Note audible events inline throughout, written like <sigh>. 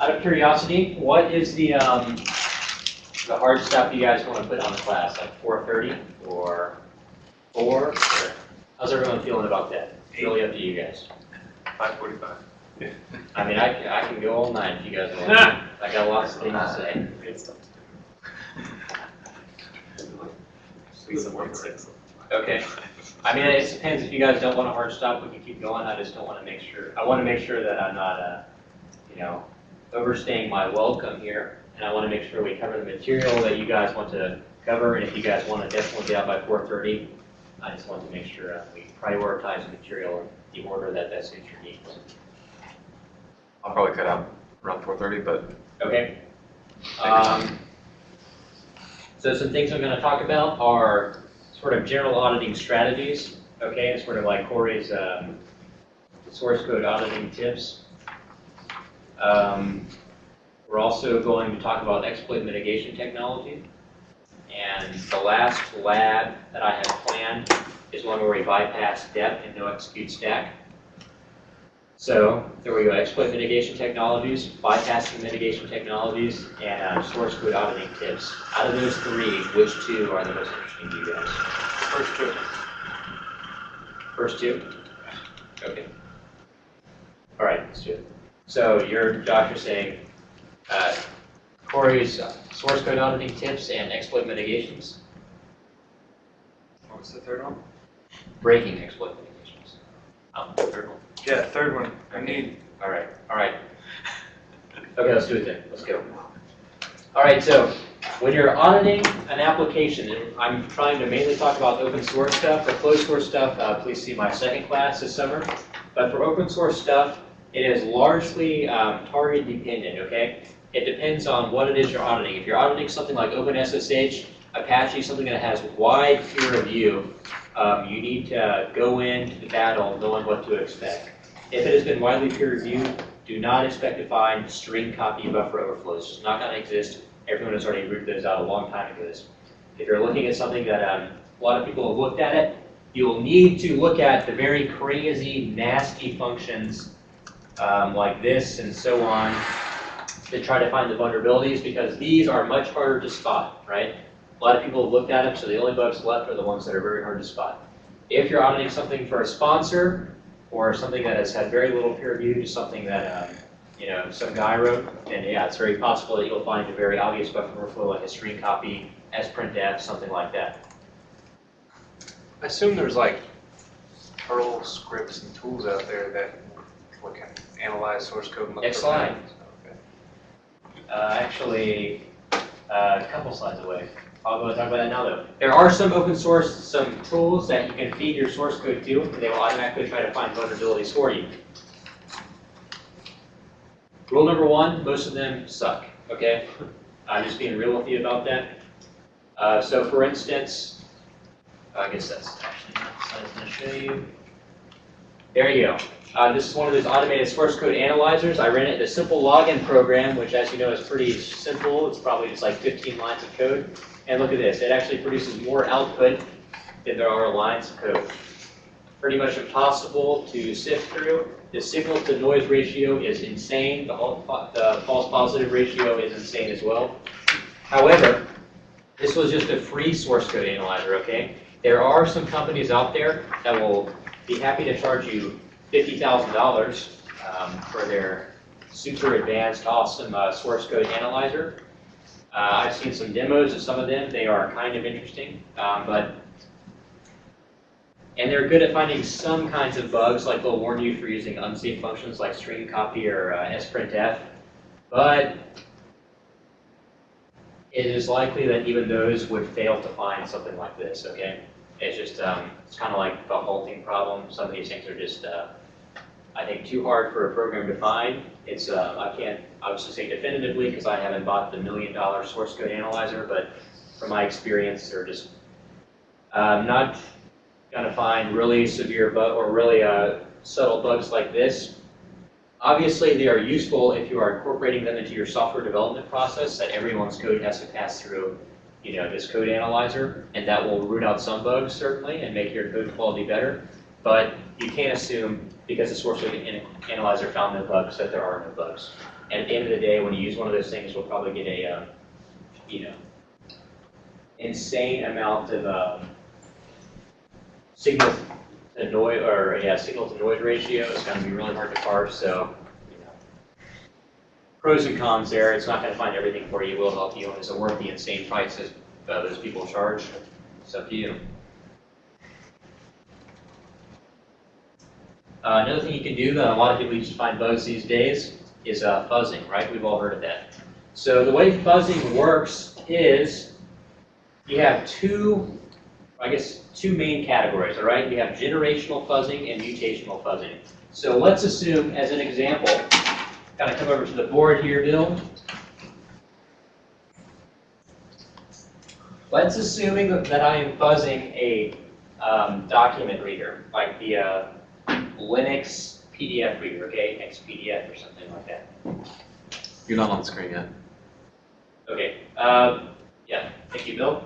Out of curiosity, what is the, um, the hard stuff you guys want to put on the class, like four thirty or four? or How's everyone feeling about that? It's really up to you guys. Five forty-five. I mean, I, can- I can go all night if you guys want. <laughs> I got lots of things to say. Good stuff. Squeeze some work six. Okay. I mean, it depends, if you guys don't want a hard stop, we can keep going, I just don't want to make sure, I want to make sure that I'm not, uh, you know, overstaying my welcome here, and I want to make sure we cover the material that you guys want to cover, and if you guys want to definitely get out by four thirty, I just want to make sure uh, we prioritize the material in the order that best suits your needs. I'll probably cut out around four thirty, but Okay? Um, So some things I'm gonna talk about are sort of general auditing strategies, okay? It's sort of like Corey's, um, source code auditing tips. Um, We're also going to talk about exploit mitigation technology. And the last lab that I have planned is one where we bypass depth and no execute stack. So there we go, exploit mitigation technologies, bypassing mitigation technologies, and uh, source code auditing tips. Out of those three, which two are the most interesting to you guys? first two. First two? Okay. All right, let's do it. So you're, Josh, you're saying uh, Corey's source code auditing tips and exploit mitigations, What was the third one? breaking exploit mitigations. Um, third one. Yeah, third one. I need. All right, all right. Okay, let's do it then. Let's go. All right, so when you're auditing an application, and I'm trying to mainly talk about open source stuff. For closed source stuff, uh, please see my second class this summer. But for open source stuff, it is largely um, target dependent, okay? It depends on what it is you're auditing. If you're auditing something like OpenSSH, Apache, something that has wide peer review, um, you need to go into the battle knowing what to expect. If it has been widely peer reviewed, do not expect to find string copy buffer overflows. It's not going to exist. Everyone has already rooted those out a long time ago. If you're looking at something that um, a lot of people have looked at it, you'll need to look at the very crazy, nasty functions um, like this and so on to try to find the vulnerabilities because these are much harder to spot, right? A lot of people have looked at them, so the only bugs left are the ones that are very hard to spot. If you're auditing something for a sponsor or something that has had very little peer review, just something that um, you know some guy wrote, then yeah, it's very possible that you'll find a very obvious buffer overflow like a string copy, sprintf, something like that. I assume there's like Perl scripts and tools out there that can analyze source code and look Next for slide. patterns. Okay. Uh, actually, uh, a couple slides away. I'll go and talk about that now though. There are some open source, some tools that you can feed your source code to, and they will automatically try to find vulnerabilities for you. Rule number one, most of them suck, okay? I'm just being real with you about that. Uh, so for instance, I guess that's actually not the slide I was gonna show you. There you go. Uh, this is one of those automated source code analyzers. I ran it in a simple login program, which as you know is pretty simple. It's probably just like 15 lines of code. And look at this, it actually produces more output than there are lines of code. Pretty much impossible to sift through. The signal to noise ratio is insane. The, the false positive ratio is insane as well. However, this was just a free source code analyzer, okay? There are some companies out there that will be happy to charge you $50,000 um, for their super advanced, awesome uh, source code analyzer. Uh, I've seen some demos of some of them. They are kind of interesting, um, but and they're good at finding some kinds of bugs, like they'll warn you for using unsafe functions like string copy or uh, sprintf. But it is likely that even those would fail to find something like this. Okay, it's just um, it's kind of like the halting problem. Some of these things are just uh, I think too hard for a program to find. It's uh, I can't obviously say definitively because I haven't bought the million dollar source code analyzer, but from my experience, they're just um, not going to find really severe bug or really uh, subtle bugs like this. Obviously, they are useful if you are incorporating them into your software development process that everyone's code has to pass through you know, this code analyzer, and that will root out some bugs certainly and make your code quality better. But you can't assume because the source code analyzer found no bugs that there are no bugs. And at the end of the day, when you use one of those things, we'll probably get a, um, you know, insane amount of, um, signal to noise, or, yeah, signal to noise ratio. It's gonna be really hard to parse, so. Pros and cons there. It's not gonna find everything for you. It will help you. and Is it worth the insane prices uh, those people charge? It's up to you. Uh, another thing you can do that a lot of people use to find bugs these days is uh, fuzzing, right? We've all heard of that. So the way fuzzing works is you have two, I guess, two main categories, all right? You have generational fuzzing and mutational fuzzing. So let's assume, as an example, kind of come over to the board here, Bill. Let's assuming that I am fuzzing a um, document reader, like the uh, Linux PDF reader, okay, XPDF or something like that. You're not on the screen yet. Okay, um, yeah, thank you, Bill.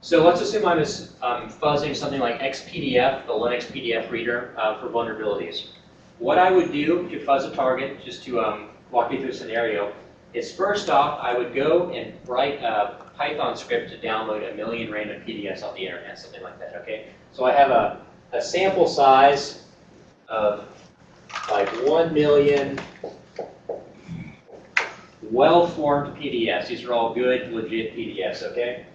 So let's assume I'm um, fuzzing something like XPDF, the Linux PDF reader, uh, for vulnerabilities. What I would do to fuzz a target, just to um, walk you through a scenario, is first off, I would go and write a Python script to download a million random PDFs off the internet, something like that, okay? So I have a, a sample size of like 1 million well-formed PDFs. These are all good, legit PDFs, okay?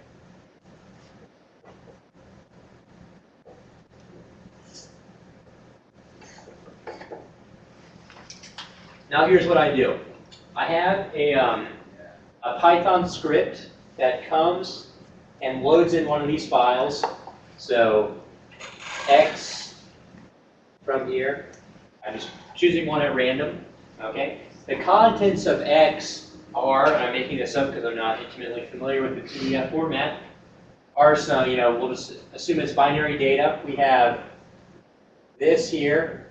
Now here's what I do. I have a, um, a Python script that comes and loads in one of these files. So X from here, I'm just choosing one at random, okay? The contents of X are, and I'm making this up because I'm not intimately familiar with the PDF format, are some, you know, we'll just assume it's binary data. We have this here,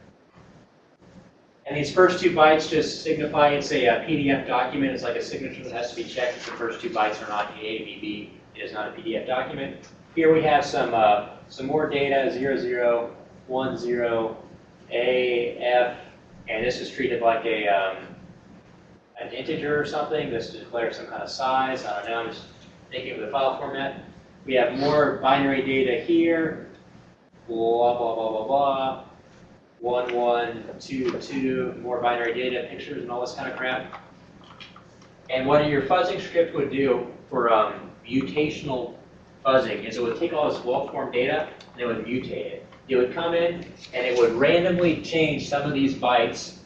and these first two bytes just signify it's a, a PDF document. It's like a signature that has to be checked if the first two bytes are not A, B, B. It is not a PDF document. Here we have some, uh, some more data, 00, 10, A, F, and this is treated like a, um, an integer or something. This declares some kind of size. I don't know, I'm just thinking of the file format. We have more binary data here, blah, blah, blah, blah, blah. One, one, two, two, more binary data, pictures, and all this kind of crap. And what your fuzzing script would do for um, mutational fuzzing is it would take all this well-formed data and it would mutate it. It would come in and it would randomly change some of these bytes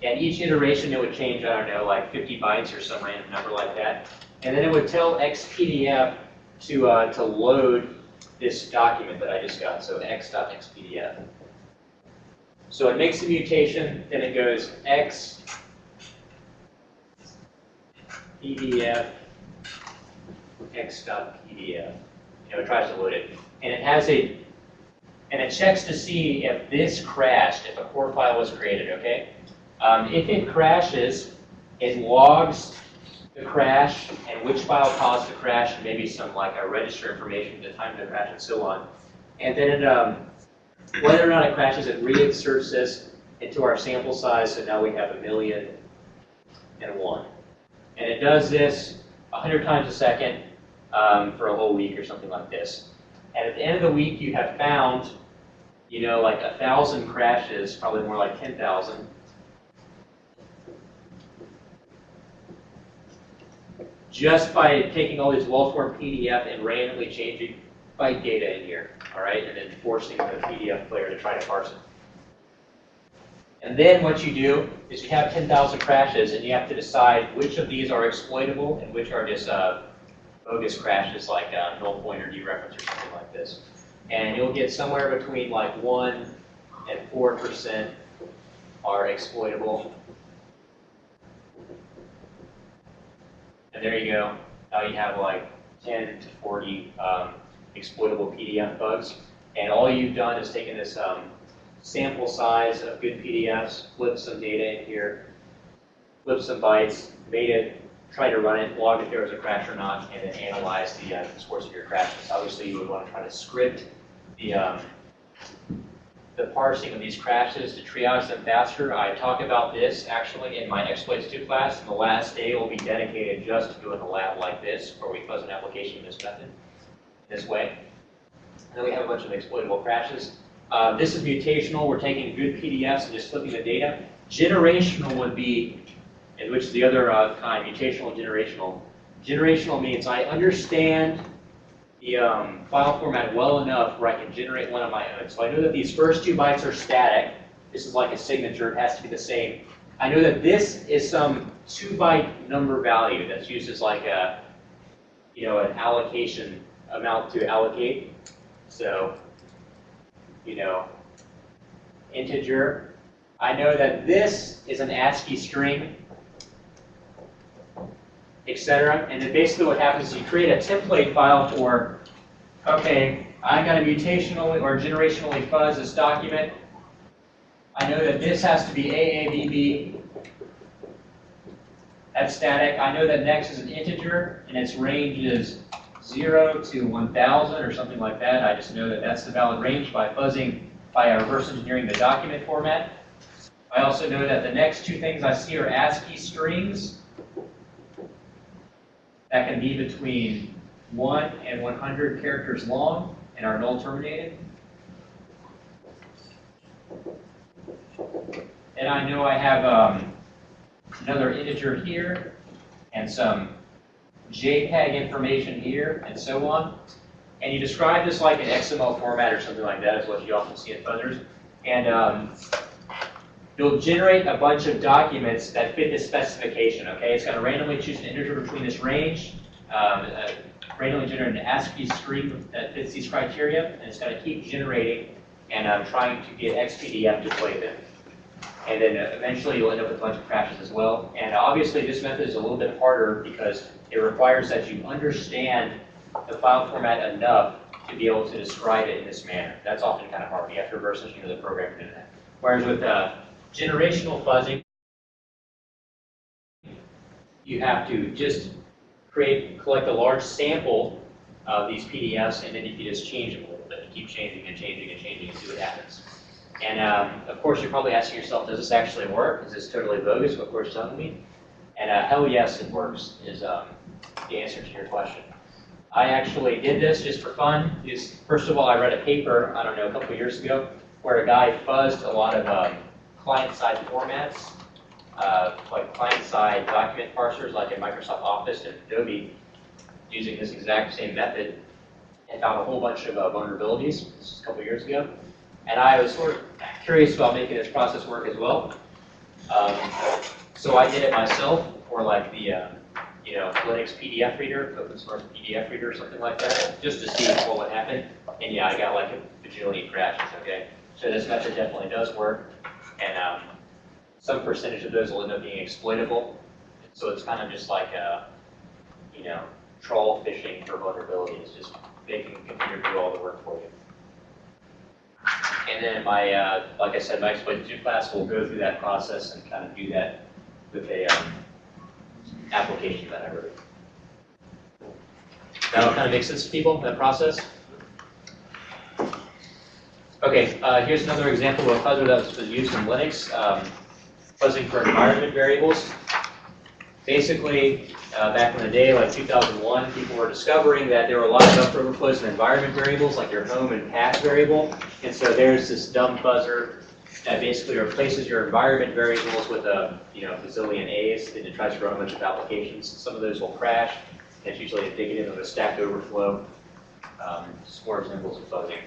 And each iteration it would change, I don't know, like 50 bytes or some random number like that. And then it would tell XPDF to, uh, to load this document that I just got, so x.xpdf. So it makes the mutation, then it goes x pdf x.pdf. You know, it tries to load it. And it has a, and it checks to see if this crashed, if a core file was created, okay? Um, if it crashes, it logs the crash and which file caused the crash and maybe some like a register information, the time of the crash and so on. And then it, um, whether or not it crashes, it reinserts this into our sample size, so now we have a million and one. And it does this 100 times a second um, for a whole week or something like this. And at the end of the week, you have found, you know, like a thousand crashes, probably more like 10,000, just by taking all these well-formed PDF and randomly changing byte data in here, all right, and then forcing the PDF player to try to parse it. And then what you do is you have 10,000 crashes, and you have to decide which of these are exploitable and which are just uh, bogus crashes like uh, null pointer dereference or something like this. And you'll get somewhere between like 1 and 4% are exploitable, And there you go. Now you have like 10 to 40 um, exploitable PDF bugs. And all you've done is taken this um, sample size of good PDFs, flipped some data in here, flipped some bytes, made it, tried to run it, logged if there was a crash or not, and then analyzed the, uh, source of your crashes. Obviously, you would want to try to script the, um, the parsing of these crashes to triage them faster. I talk about this actually in my exploits 2 class, and the last day will be dedicated just to doing a lab like this, where we fuzz an application in this method, this way. And then we have a bunch of exploitable crashes. Uh, this is mutational. We're taking good PDFs and just flipping the data. Generational would be, and which is the other uh, kind, mutational generational. Generational means I understand the um, file format well enough where I can generate one of my own. So I know that these first two bytes are static. This is like a signature. It has to be the same. I know that this is some two byte number value that's used as like a, you know, an allocation amount to allocate. So, you know, integer. I know that this is an ASCII string etc. And then basically what happens is you create a template file for, okay, I got to mutationally or generationally fuzz this document. I know that this has to be AABB. That's static. I know that next is an integer, and its range is 0 to 1,000 or something like that. I just know that that's the valid range by fuzzing, by reverse engineering the document format. I also know that the next two things I see are ASCII strings that can be between 1 and 100 characters long and are null terminated. And I know I have um, another integer here and some JPEG information here and so on. And you describe this like an XML format or something like that is what you often see in fuzzers. And um, you'll generate a bunch of documents that fit this specification, okay? It's going to randomly choose an integer between this range, um, uh, randomly generate an ASCII string that fits these criteria, and it's to keep generating and um, trying to get XPDF to play them. And then uh, eventually you'll end up with a bunch of crashes as well. And obviously this method is a little bit harder because it requires that you understand the file format enough to be able to describe it in this manner. That's often kind of hard. You have to reverse engineer the program to do that. Whereas with uh, generational fuzzing, you have to just create, collect a large sample of these PDFs, and then you can just change them a little bit. You keep changing and changing and changing and see what happens. And um, of course, you're probably asking yourself, does this actually work? Is this totally bogus, what Court's telling me? And uh, hell yes, it works, is um, the answer to your question. I actually did this just for fun. Is First of all, I read a paper, I don't know, a couple years ago, where a guy fuzzed a lot of um, client-side formats, uh, like client-side document parsers, like in Microsoft Office and Adobe, using this exact same method, and found a whole bunch of uh, vulnerabilities. This was a couple years ago. And I was sort of curious about making this process work as well. Um, so I did it myself for like the, uh, you know, Linux PDF reader, open source PDF reader or something like that, just to see what would happen. And yeah, I got like a bajillion crashes, okay? So this method definitely does work. And um, some percentage of those will end up being exploitable. So it's kind of just like a, you know, troll fishing for vulnerabilities, just making the computer do all the work for you. And then my, uh, like I said, my exploit 2 class will go through that process and kind of do that with a um, application that I wrote. That'll kind of make sense to people, that process? Okay, uh, here's another example of a fuzzer that was used in Linux, um, fuzzing for environment variables. Basically, uh, back in the day, like 2001, people were discovering that there were a lot of buffer overflows in environment variables, like your home and path variable. And so there's this dumb fuzzer that basically replaces your environment variables with a you know bazillion A's, and it tries to run a bunch of applications. Some of those will crash. It's usually indicative of a stack overflow. Um, just more examples of fuzzing.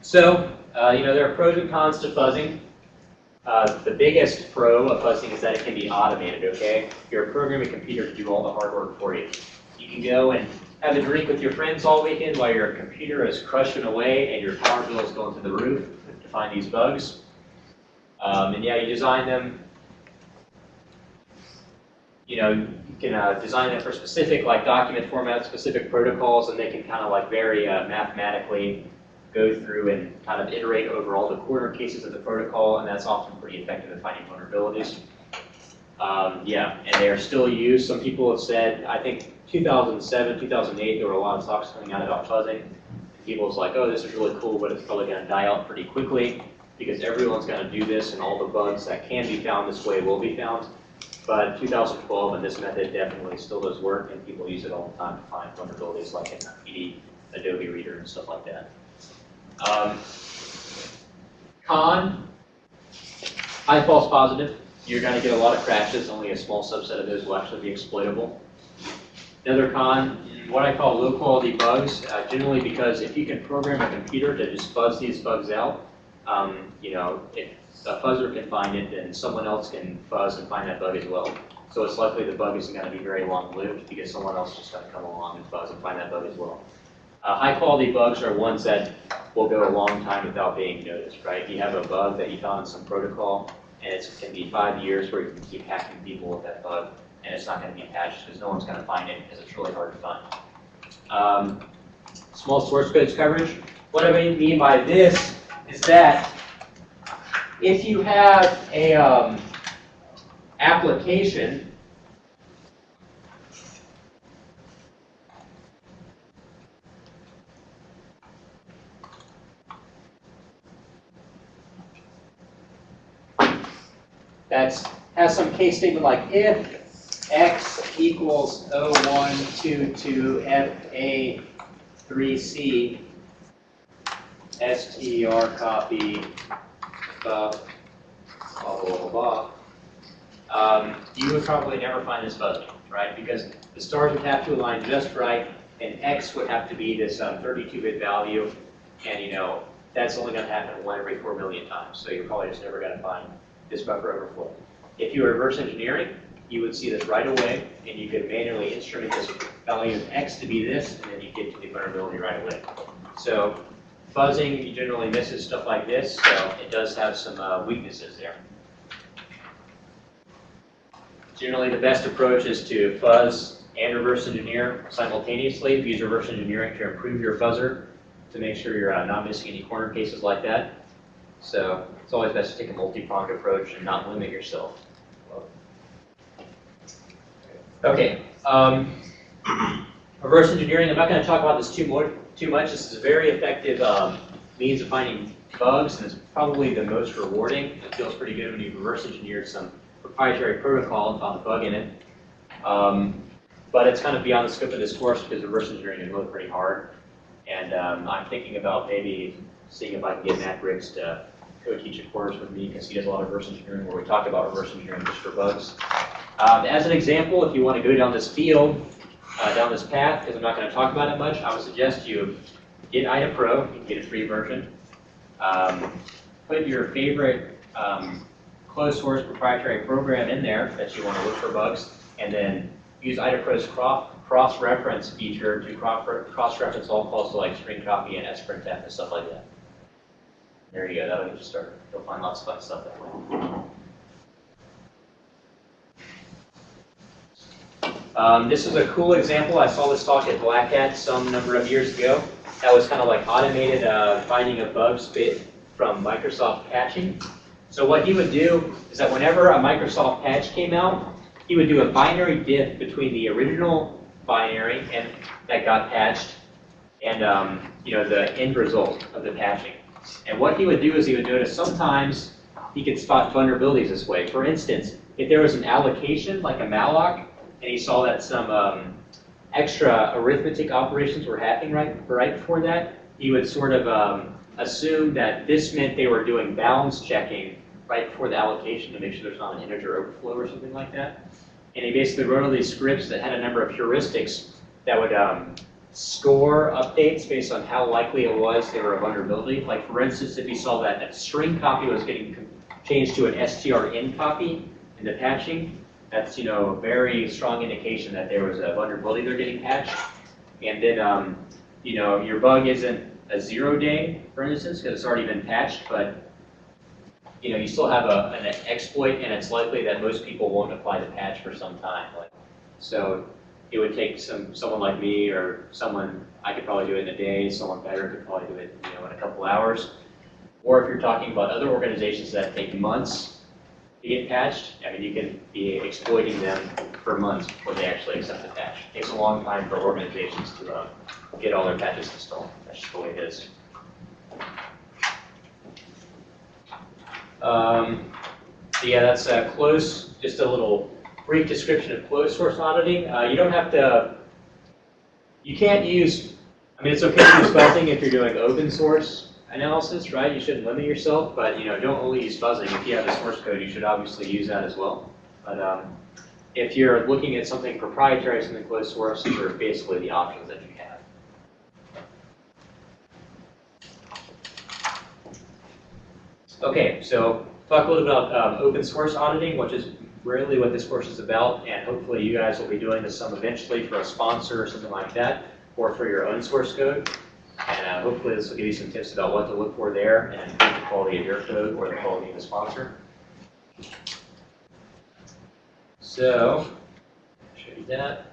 So, uh, you know, there are pros and cons to fuzzing. Uh, the biggest pro of fuzzing is that it can be automated, okay? You're programming a computer to do all the hard work for you. You can go and have a drink with your friends all weekend while your computer is crushing away and your power bill is going to the roof to find these bugs. Um, and yeah, you design them, you know, can uh, design them for specific like document formats, specific protocols, and they can kind of like very uh, mathematically go through and kind of iterate over all the corner cases of the protocol, and that's often pretty effective at finding vulnerabilities. Um, yeah, and they are still used. Some people have said, I think 2007, 2008, there were a lot of talks coming out about fuzzing. People was like, oh, this is really cool, but it's probably gonna die out pretty quickly because everyone's gonna do this and all the bugs that can be found this way will be found. But 2012 and this method definitely still does work and people use it all the time to find vulnerabilities like in PD, Adobe Reader and stuff like that. Um, Con, high false positive, you're gonna get a lot of crashes, only a small subset of those will actually be exploitable. Another con, what I call low quality bugs, uh, generally because if you can program a computer to just fuzz these bugs out, um, you know, if a fuzzer can find it, then someone else can fuzz and find that bug as well. So it's likely the bug isn't gonna be very long lived because someone else just gonna come along and fuzz and find that bug as well. Uh, high quality bugs are ones that will go a long time without being noticed, right? You have a bug that you found in some protocol, and it can be five years where you can keep hacking people with that bug, and it's not gonna be patched because no one's gonna find it because it's really hard to find. Um, small source codes coverage. What I mean by this is that if you have a um, application that has some case statement like if x equals 0122 fa3c str copy blah, blah, blah, blah, um, you would probably never find this fuzzy, right? Because the stars would have to align just right, and x would have to be this 32-bit value, and you know, that's only going to happen one every 4 million times, so you're probably just never going to find this buffer overflow. If you were reverse engineering, you would see this right away, and you could manually instrument this value of x to be this, and then you get to the vulnerability right away. So fuzzing you generally misses stuff like this, so it does have some uh, weaknesses there. Generally, the best approach is to fuzz and reverse engineer simultaneously. Use reverse engineering to improve your fuzzer to make sure you're uh, not missing any corner cases like that. So it's always best to take a multi-pronged approach and not limit yourself. Okay, um, <clears throat> reverse engineering, I'm not going to talk about this too more, too much. This is a very effective um, means of finding bugs, and it's probably the most rewarding. It feels pretty good when you reverse engineer some proprietary protocol and found a bug in it. Um, but it's kind of beyond the scope of this course because reverse engineering is really pretty hard. And um, I'm thinking about maybe seeing if I can get Matt Briggs to co-teach a course with me because he does a lot of reverse engineering where we talk about reverse engineering just for bugs. Um, as an example, if you want to go down this field, uh, down this path, because I'm not going to talk about it much, I would suggest you get IDA Pro, you can get a free version. Um, put your favorite um, closed source proprietary program in there that you want to look for bugs, and then use IDA Pro's cross-reference feature to cross-reference all calls to like string copy and sprintf and stuff like that. There you go, that'll get you started. You'll find lots of fun stuff that way. Um, this is a cool example. I saw this talk at Black Hat some number of years ago. That was kind of like automated uh, finding of bugs bit from Microsoft patching. So what he would do is that whenever a Microsoft patch came out, he would do a binary diff between the original binary and that got patched and um, you know the end result of the patching. And what he would do is he would notice sometimes he could spot vulnerabilities this way. For instance, if there was an allocation like a malloc, and he saw that some um, extra arithmetic operations were happening right, right before that, he would sort of um, assume that this meant they were doing balance checking right before the allocation to make sure there's not an integer overflow or something like that. And he basically wrote all these scripts that had a number of heuristics that would um, score updates based on how likely it was they were a vulnerability. Like for instance, if he saw that a string copy was getting changed to an strn copy in the patching, that's you know a very strong indication that there was a vulnerability they're getting patched. And then um, you know your bug isn't a zero day, for instance, because it's already been patched, but you know you still have a, an exploit, and it's likely that most people won't apply the patch for some time. Like, so it would take some someone like me or someone I could probably do it in a day. Someone better could probably do it you know in a couple hours. Or if you're talking about other organizations that take months get patched, I mean, you can be exploiting them for months before they actually accept the patch. It Takes a long time for organizations to uh, get all their patches installed. That's just the way it is. Um, so yeah, that's uh, close, just a little brief description of closed source auditing. Uh, you don't have to, you can't use, I mean, it's okay to use fuzzing if you're doing open source analysis, right? You shouldn't limit yourself, but you know, don't only use fuzzing. If you have the source code, you should obviously use that as well. But um, if you're looking at something proprietary, something closed source, these are basically the options that you have. Okay, so talk a little about um, open source auditing, which is really what this course is about, and hopefully you guys will be doing this some eventually for a sponsor or something like that, or for your own source code. And hopefully this will give you some tips about what to look for there and the quality of your code or the quality of the sponsor. So, show you that.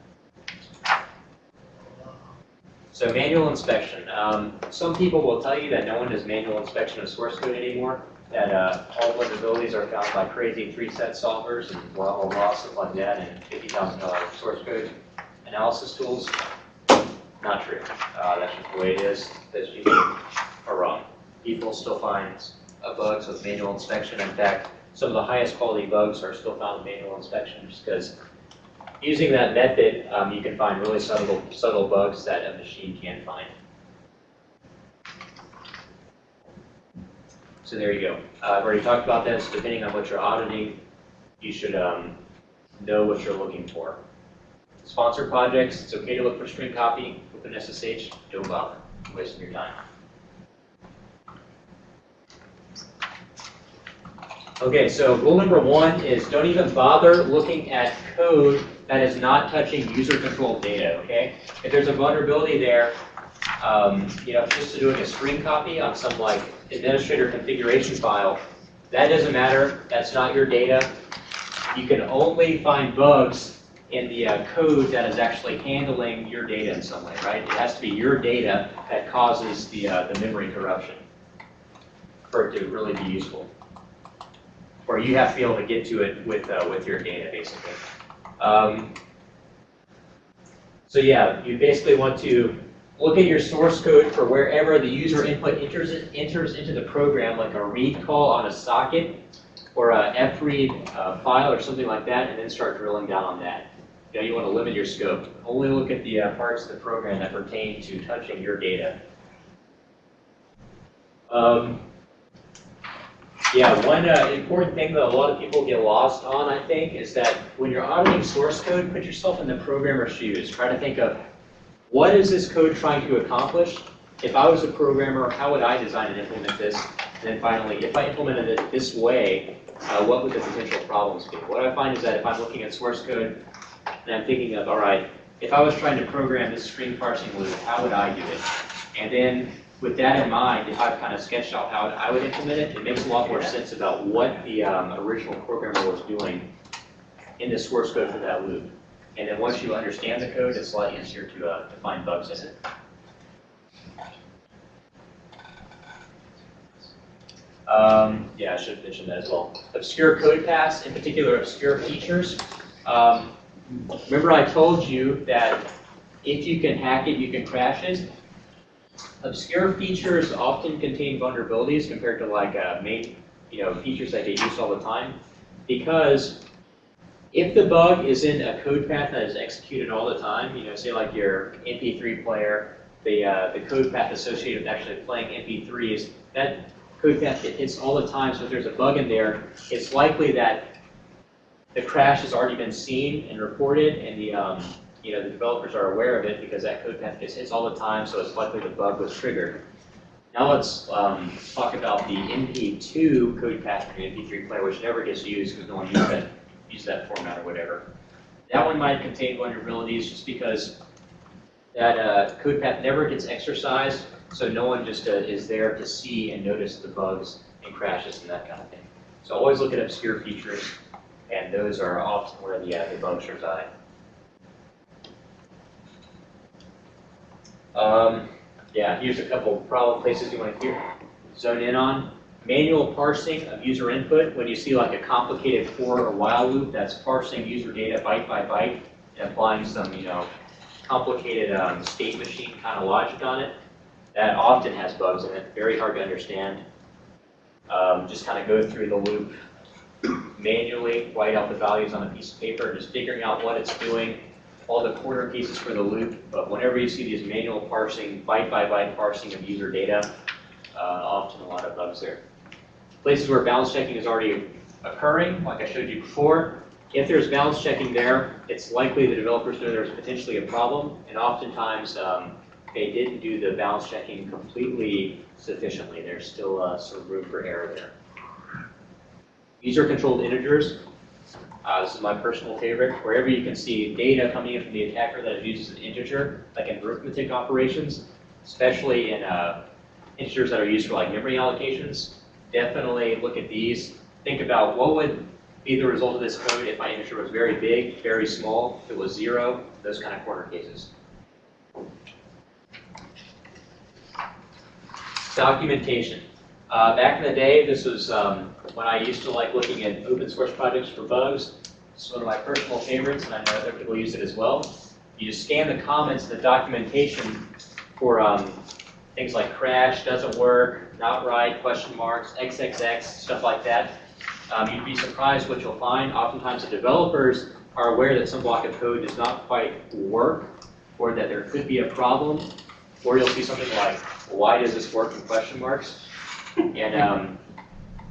So manual inspection. Um, some people will tell you that no one does manual inspection of source code anymore, that uh, all vulnerabilities are found by crazy three-set solvers and blah, blah, blah, stuff like that, and $50,000 source code analysis tools. Not true. Uh, that's just the way it is. Those people are wrong. People still find uh, bugs with manual inspection. In fact, some of the highest quality bugs are still found in manual inspection just because using that method, um, you can find really subtle, subtle bugs that a machine can't find. So there you go. Uh, I've already talked about this. Depending on what you're auditing, you should um, know what you're looking for. Sponsor projects, it's okay to look for string copy an SSH. Don't bother. Wasting your time. Okay, so rule number one is don't even bother looking at code that is not touching user-controlled data, okay? If there's a vulnerability there, um, you know, just doing a screen copy on some like administrator configuration file, that doesn't matter. That's not your data. You can only find bugs in the uh, code that is actually handling your data in some way, right? It has to be your data that causes the, uh, the memory corruption for it to really be useful. Or you have to be able to get to it with, uh, with your data, basically. Um, so yeah, you basically want to look at your source code for wherever the user input enters, enters into the program, like a read call on a socket or a fread uh, file or something like that, and then start drilling down on that. You you want to limit your scope. Only look at the uh, parts of the program that pertain to touching your data. Um, yeah, one uh, important thing that a lot of people get lost on, I think, is that when you're auditing source code, put yourself in the programmer's shoes. Try to think of what is this code trying to accomplish? If I was a programmer, how would I design and implement this? And then finally, if I implemented it this way, uh, what would the potential problems be? What I find is that if I'm looking at source code and I'm thinking of, all right, if I was trying to program this string parsing loop, how would I do it? And then with that in mind, if I've kind of sketched out how I would implement it, it makes a lot more sense about what the um, original programmer was doing in the source code for that loop. And then once you understand the code, it's a lot easier to, uh, to find bugs in it. Um, yeah, I should have mentioned that as well. Obscure code paths, in particular obscure features. Um, remember I told you that if you can hack it, you can crash it. Obscure features often contain vulnerabilities compared to like uh, main, you know, features that get used all the time. Because if the bug is in a code path that is executed all the time, you know, say like your MP3 player, the, uh, the code path associated with actually playing MP3s, that code path hits all the time, so if there's a bug in there, it's likely that the crash has already been seen and reported, and the, um, you know, the developers are aware of it because that code path gets hits all the time, so it's likely the bug was triggered. Now let's um, talk about the MP2 code path for the MP3 player, which never gets used because no one uses that, that format or whatever. That one might contain vulnerabilities just because that uh, code path never gets exercised, so no one just uh, is there to see and notice the bugs and crashes and that kind of thing. So always look at obscure features, and those are often where the, uh, the bugs reside. Um, yeah, here's a couple problem places you want to hear, zone in on. manual parsing of user input, when you see like a complicated for or while loop that's parsing user data byte by byte and applying some, you know, complicated um, state machine kind of logic on it, that often has bugs in it, very hard to understand. Um, just kind of go through the loop manually, write out the values on a piece of paper, just figuring out what it's doing, all the corner cases for the loop, but whenever you see these manual parsing, byte by byte parsing of user data, uh, often a lot of bugs there. Places where balance checking is already occurring, like I showed you before, if there's balance checking there, it's likely the developers know there's potentially a problem, and oftentimes um, they didn't do the balance checking completely sufficiently. There's still uh, some room for error there. User-controlled integers, uh, this is my personal favorite. Wherever you can see data coming in from the attacker that is used as an integer, like in arithmetic operations, especially in uh, integers that are used for like memory allocations, definitely look at these. Think about what would be the result of this code if my integer was very big, very small, if it was zero, those kind of corner cases. Documentation. Uh, back in the day, this was um, when I used to like looking at open source projects for bugs. It's one of my personal favorites, and I know other people use it as well. You just scan the comments, the documentation for um, things like crash, doesn't work, not right, question marks, XXX, stuff like that. Um, you'd be surprised what you'll find. Oftentimes the developers are aware that some block of code does not quite work, or that there could be a problem, or you'll see something like, why does this work in question marks? <laughs> And um,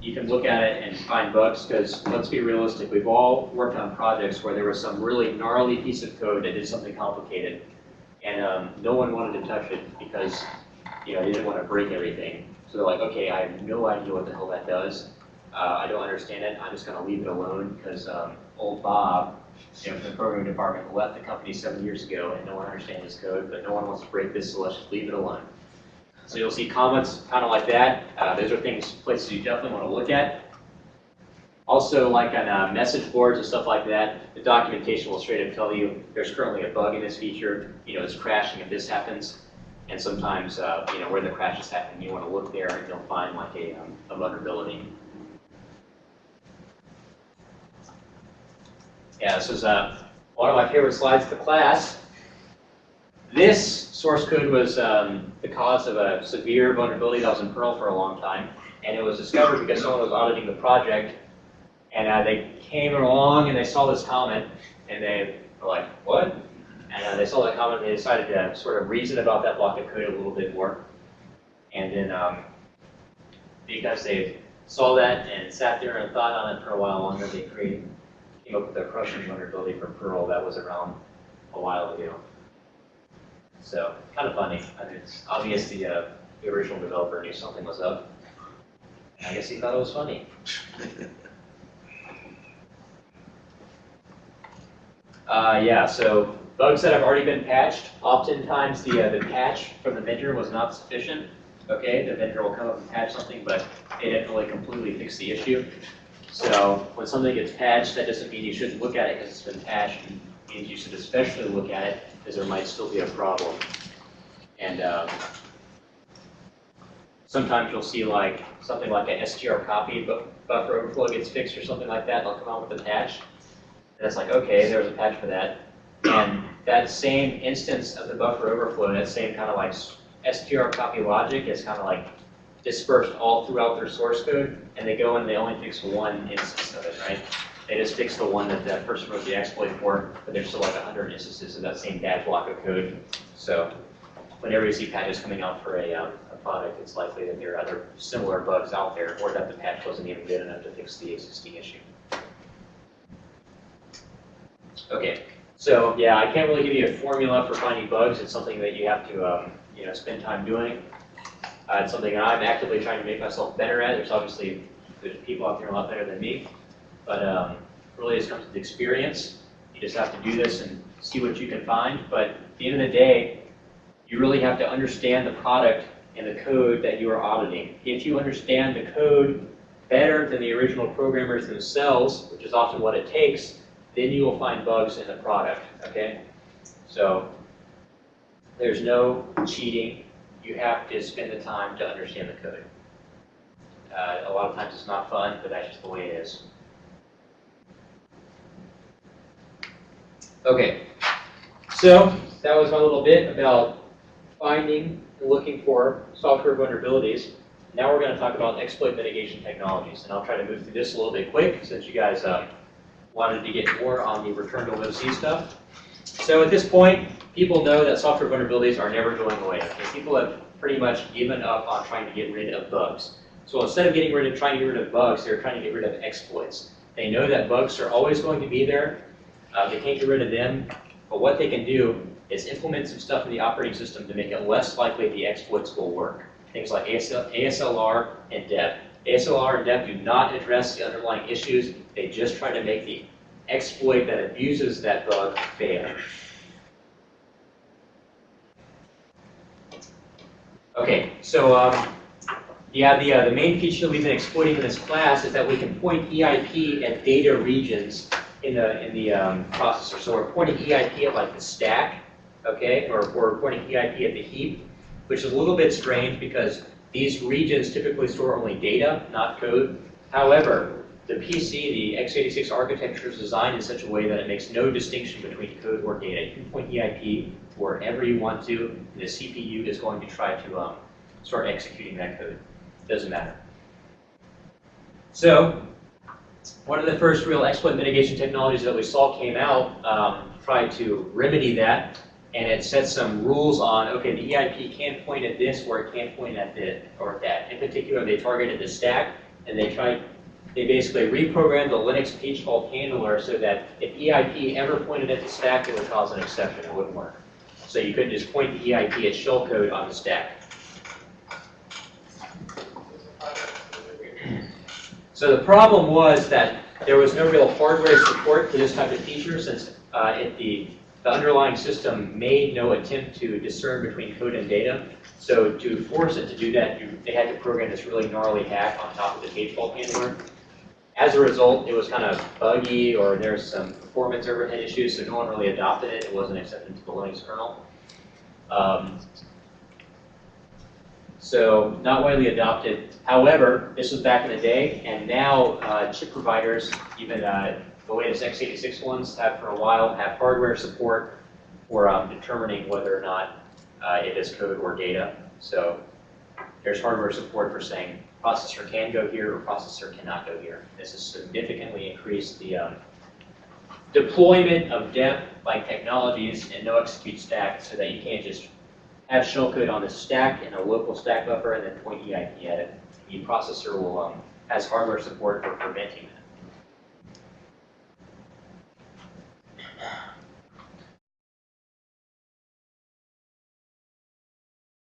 you can look at it and find bugs, because let's be realistic, we've all worked on projects where there was some really gnarly piece of code that did something complicated, and um, no one wanted to touch it because you know, they didn't want to break everything. So they're like, okay, I have no idea what the hell that does. Uh, I don't understand it. I'm just going to leave it alone because um, old Bob, you know, from the programming department, left the company seven years ago and no one understands this code, but no one wants to break this, so let's just leave it alone. So you'll see comments kind of like that. Uh, those are things, places you definitely want to look at. Also, like on uh, message boards and stuff like that, the documentation will straight up tell you there's currently a bug in this feature. You know, it's crashing if this happens. And sometimes, uh, you know, where the crash is happening, you want to look there and you'll find like a, um, a vulnerability. Yeah, this is uh, one of my favorite slides of the class. This source code was um, the cause of a severe vulnerability that was in Perl for a long time. And it was discovered because someone was auditing the project. And uh, they came along and they saw this comment and they were like, what? And uh, they saw that comment and they decided to sort of reason about that block of code a little bit more. And then um, because they saw that and sat there and thought on it for a while longer, they created, came up with a crushing vulnerability for Perl that was around a while ago. So kind of funny. I mean, it's obvious the, uh, the original developer knew something was up. I guess he thought it was funny. <laughs> Uh, yeah, so bugs that have already been patched, oftentimes the, uh, the patch from the vendor was not sufficient. Okay, the vendor will come up and patch something, but it didn't really completely fix the issue. So when something gets patched, that doesn't mean you shouldn't look at it because it's been patched. It means you should especially look at it because there might still be a problem. And um, sometimes you'll see like something like a str copy, but buffer overflow gets fixed or something like that. They'll come out with a patch. And it's like, okay, there's a patch for that. And that same instance of the buffer overflow, that same kind of like str copy logic is kind of like dispersed all throughout their source code, and they go and they only fix one instance of it, right? They just fix the one that that person wrote the exploit for, but there's still like 100 instances of that same bad block of code. So whenever you see patches coming out for a, um, a product, it's likely that there are other similar bugs out there, or that the patch wasn't even good enough to fix the existing issue. Okay, so yeah, I can't really give you a formula for finding bugs. It's something that you have to, um, you know, spend time doing. Uh, it's something I'm actively trying to make myself better at. There's obviously there's people out there a lot better than me, but um, really just comes with experience. You just have to do this and see what you can find. But at the end of the day, you really have to understand the product and the code that you are auditing. If you understand the code better than the original programmers themselves, which is often what it takes, then you will find bugs in the product, okay? So there's no cheating. You have to spend the time to understand the code. Uh, a lot of times it's not fun, but that's just the way it is. Okay, so that was my little bit about finding and looking for software vulnerabilities. Now we're going to talk about exploit mitigation technologies, and I'll try to move through this a little bit quick since you guys uh, wanted to get more on the return to OC stuff. So at this point, people know that software vulnerabilities are never going away. Okay? People have pretty much given up on trying to get rid of bugs. So instead of getting rid of trying to get rid of bugs, they're trying to get rid of exploits. They know that bugs are always going to be there. Uh, they can't get rid of them, but what they can do is implement some stuff in the operating system to make it less likely the exploits will work. Things like ASL, ASLR and DEP. ASLR and DEP do not address the underlying issues. They just try to make the exploit that abuses that bug fail. Okay, so um, yeah, the, uh, the main feature we've been exploiting in this class is that we can point EIP at data regions in the, in the um, processor. So we're pointing EIP at like the stack, okay, or we're pointing EIP at the heap, which is a little bit strange because these regions typically store only data, not code. However, the PC, the x86 architecture is designed in such a way that it makes no distinction between code or data. You can point EIP wherever you want to, and the CPU is going to try to um, start executing that code. Doesn't matter. So, one of the first real exploit mitigation technologies that we saw came out um, tried to remedy that, and it set some rules on, okay, the EIP can't point at this or it can't point at this or that. In particular, they targeted the stack, and they tried, they basically reprogrammed the Linux page fault handler so that if EIP ever pointed at the stack, it would cause an exception, it wouldn't work. So you couldn't just point the EIP at shellcode on the stack. So the problem was that there was no real hardware support for this type of feature since uh, it, the, the underlying system made no attempt to discern between code and data. So to force it to do that, you, they had to program this really gnarly hack on top of the page fault handler. As a result, it was kind of buggy or there's some performance overhead issues, so no one really adopted it. It wasn't accepted into the Linux kernel. Um, so not widely adopted. However, this was back in the day, and now uh, chip providers, even uh, the latest x86 ones have for a while, have hardware support for um, determining whether or not uh, it is code or data. So there's hardware support for saying processor can go here or processor cannot go here. This has significantly increased the um, deployment of DEP-like technologies and no execute stack so that you can't just have shellcode on the stack in a local stack buffer and then point EIP at it. The processor will um, has hardware support for preventing that.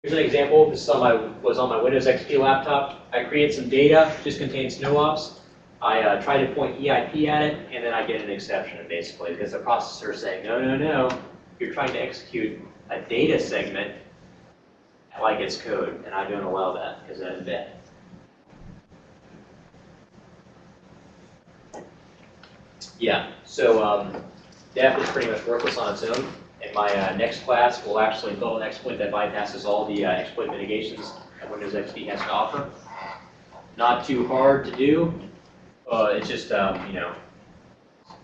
Here's an example. This is on my, was on my Windows XP laptop. I create some data, just contains no ops. I uh, try to point EIP at it, and then I get an exception, basically, because the processor is saying, no, no, no, you're trying to execute a data segment like it's code, and I don't allow that because that's bad. Yeah, so um, is pretty much worthless on its own. In my uh, next class, we'll actually build an exploit that bypasses all the uh, exploit mitigations that Windows XP has to offer. Not too hard to do. Uh, it's just, um, you know,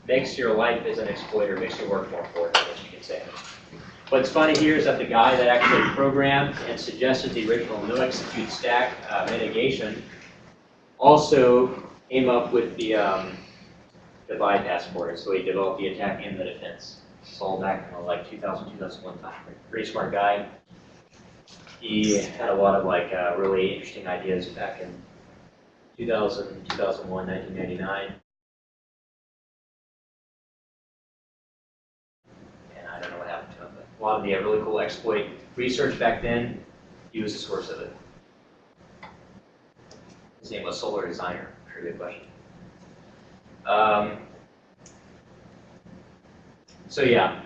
makes your life as an exploiter, makes your work more important, I guess you can say. What's funny here is that the guy that actually programmed and suggested the original no execute stack uh, mitigation also came up with the, um, the bypass for. So he developed the attack and the defense. It's all back in like 2000, 2001 time. Pretty smart guy. He had a lot of like uh, really interesting ideas back in 2000, 2001, 1999. A lot of the really cool exploit research back then, he was the source of it. His name was Solar Designer. Pretty good question. Um, so yeah,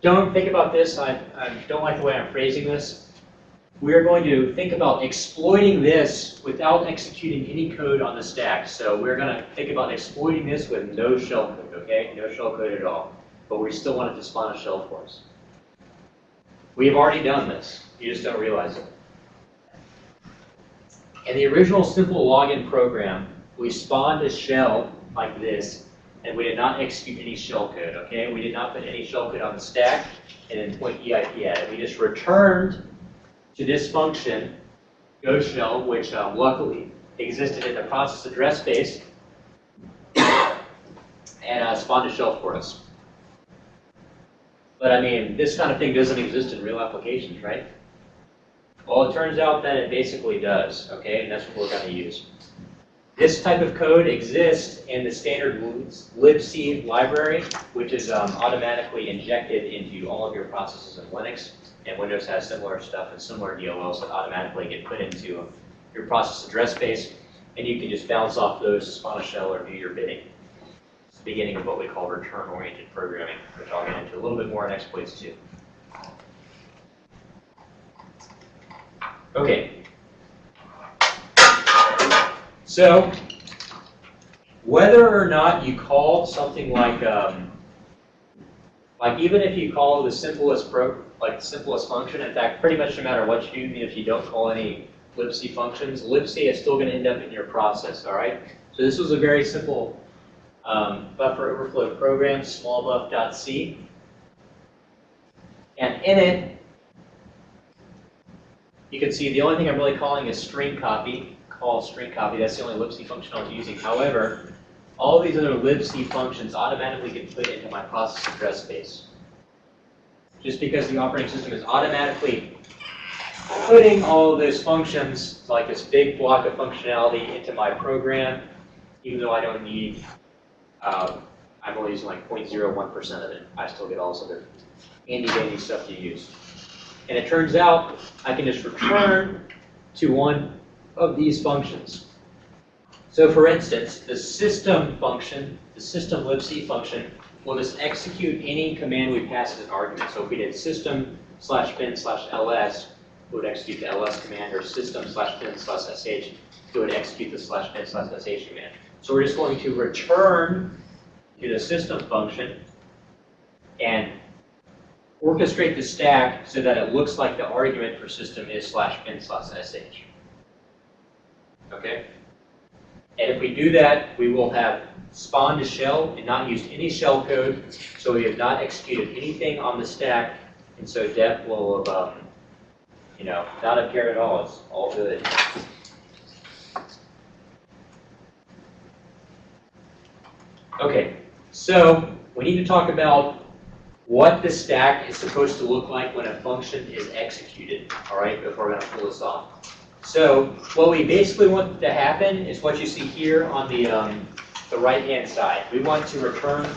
don't think about this. I, I don't like the way I'm phrasing this. We are going to think about exploiting this without executing any code on the stack. So we're going to think about exploiting this with no shell code, okay? No shell code at all. But we still want it to spawn a shell for us. We have already done this. You just don't realize it. In the original simple login program, we spawned a shell like this, and we did not execute any shell code, okay? We did not put any shell code on the stack and then point EIP at it. We just returned to this function, go shell, which um, luckily existed in the process address space, <coughs> and uh, spawned a shell for us. But I mean, this kind of thing doesn't exist in real applications, right? Well, it turns out that it basically does, okay, and that's what we're going to use. This type of code exists in the standard libc library, which is um, automatically injected into all of your processes in Linux. And Windows has similar stuff and similar DLLs that automatically get put into your process address space. And you can just bounce off those to spawn a shell or do your bidding. Beginning of what we call return-oriented programming, which I'll get into a little bit more in exploits too. Okay. So, whether or not you call something like, um, like even if you call the simplest pro, like the simplest function, in fact, pretty much no matter what you do, if you don't call any libc functions, libc is still going to end up in your process, all right? So this was a very simple um, buffer overflow program, smallbuff.c. And in it, you can see the only thing I'm really calling is string copy, call string copy. That's the only libc function I was using. However, all these other libc functions automatically get put into my process address space. Just because the operating system is automatically putting all of those functions, like this big block of functionality, into my program, even though I don't need, um, I'm only using like 0.01% of it. I still get all this other handy-dandy stuff to use. And it turns out I can just return to one of these functions. So for instance, the system function, the system libc function, will just execute any command we pass as an argument. So if we did system slash bin slash ls, it would execute the ls command, or system slash bin slash sh, it would execute the slash bin slash sh command. So we're just going to return to the system function and orchestrate the stack so that it looks like the argument for system is slash bin slash sh. Okay? And if we do that, we will have spawned a shell and not used any shell code, so we have not executed anything on the stack, and so def will have, um, you know, not cared at all. It's all good. Okay, so we need to talk about what the stack is supposed to look like when a function is executed, all right, before we're going to pull this off. So what we basically want to happen is what you see here on the, um, the right-hand side. We want to return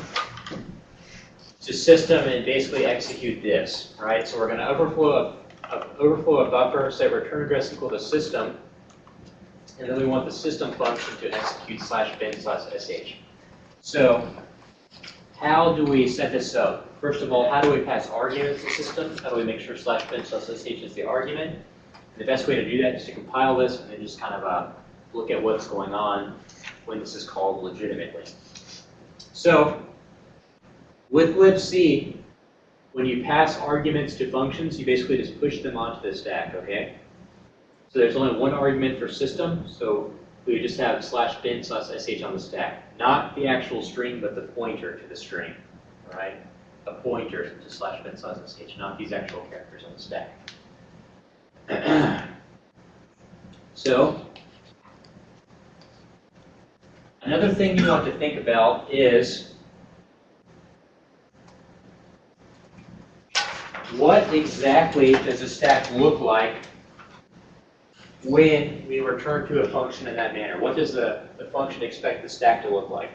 to system and basically execute this, right? So we're going to overflow a, a, overflow a buffer, say return address equal to system, and then we want the system function to execute slash bin slash sh. So how do we set this up? First of all, how do we pass arguments to system? How do we make sure slash bin slash sh is the argument? And the best way to do that is to compile this and then just kind of uh, look at what's going on when this is called legitimately. So with libc, when you pass arguments to functions, you basically just push them onto the stack, okay? So there's only one argument for system, so we just have slash bin slash sh on the stack. Not the actual string, but the pointer to the string, right? A pointer to slash bin slash sh, not these actual characters on the stack. <clears throat> so, another thing you want to think about is what exactly does a stack look like when we return to a function in that manner? What does the, the function expect the stack to look like?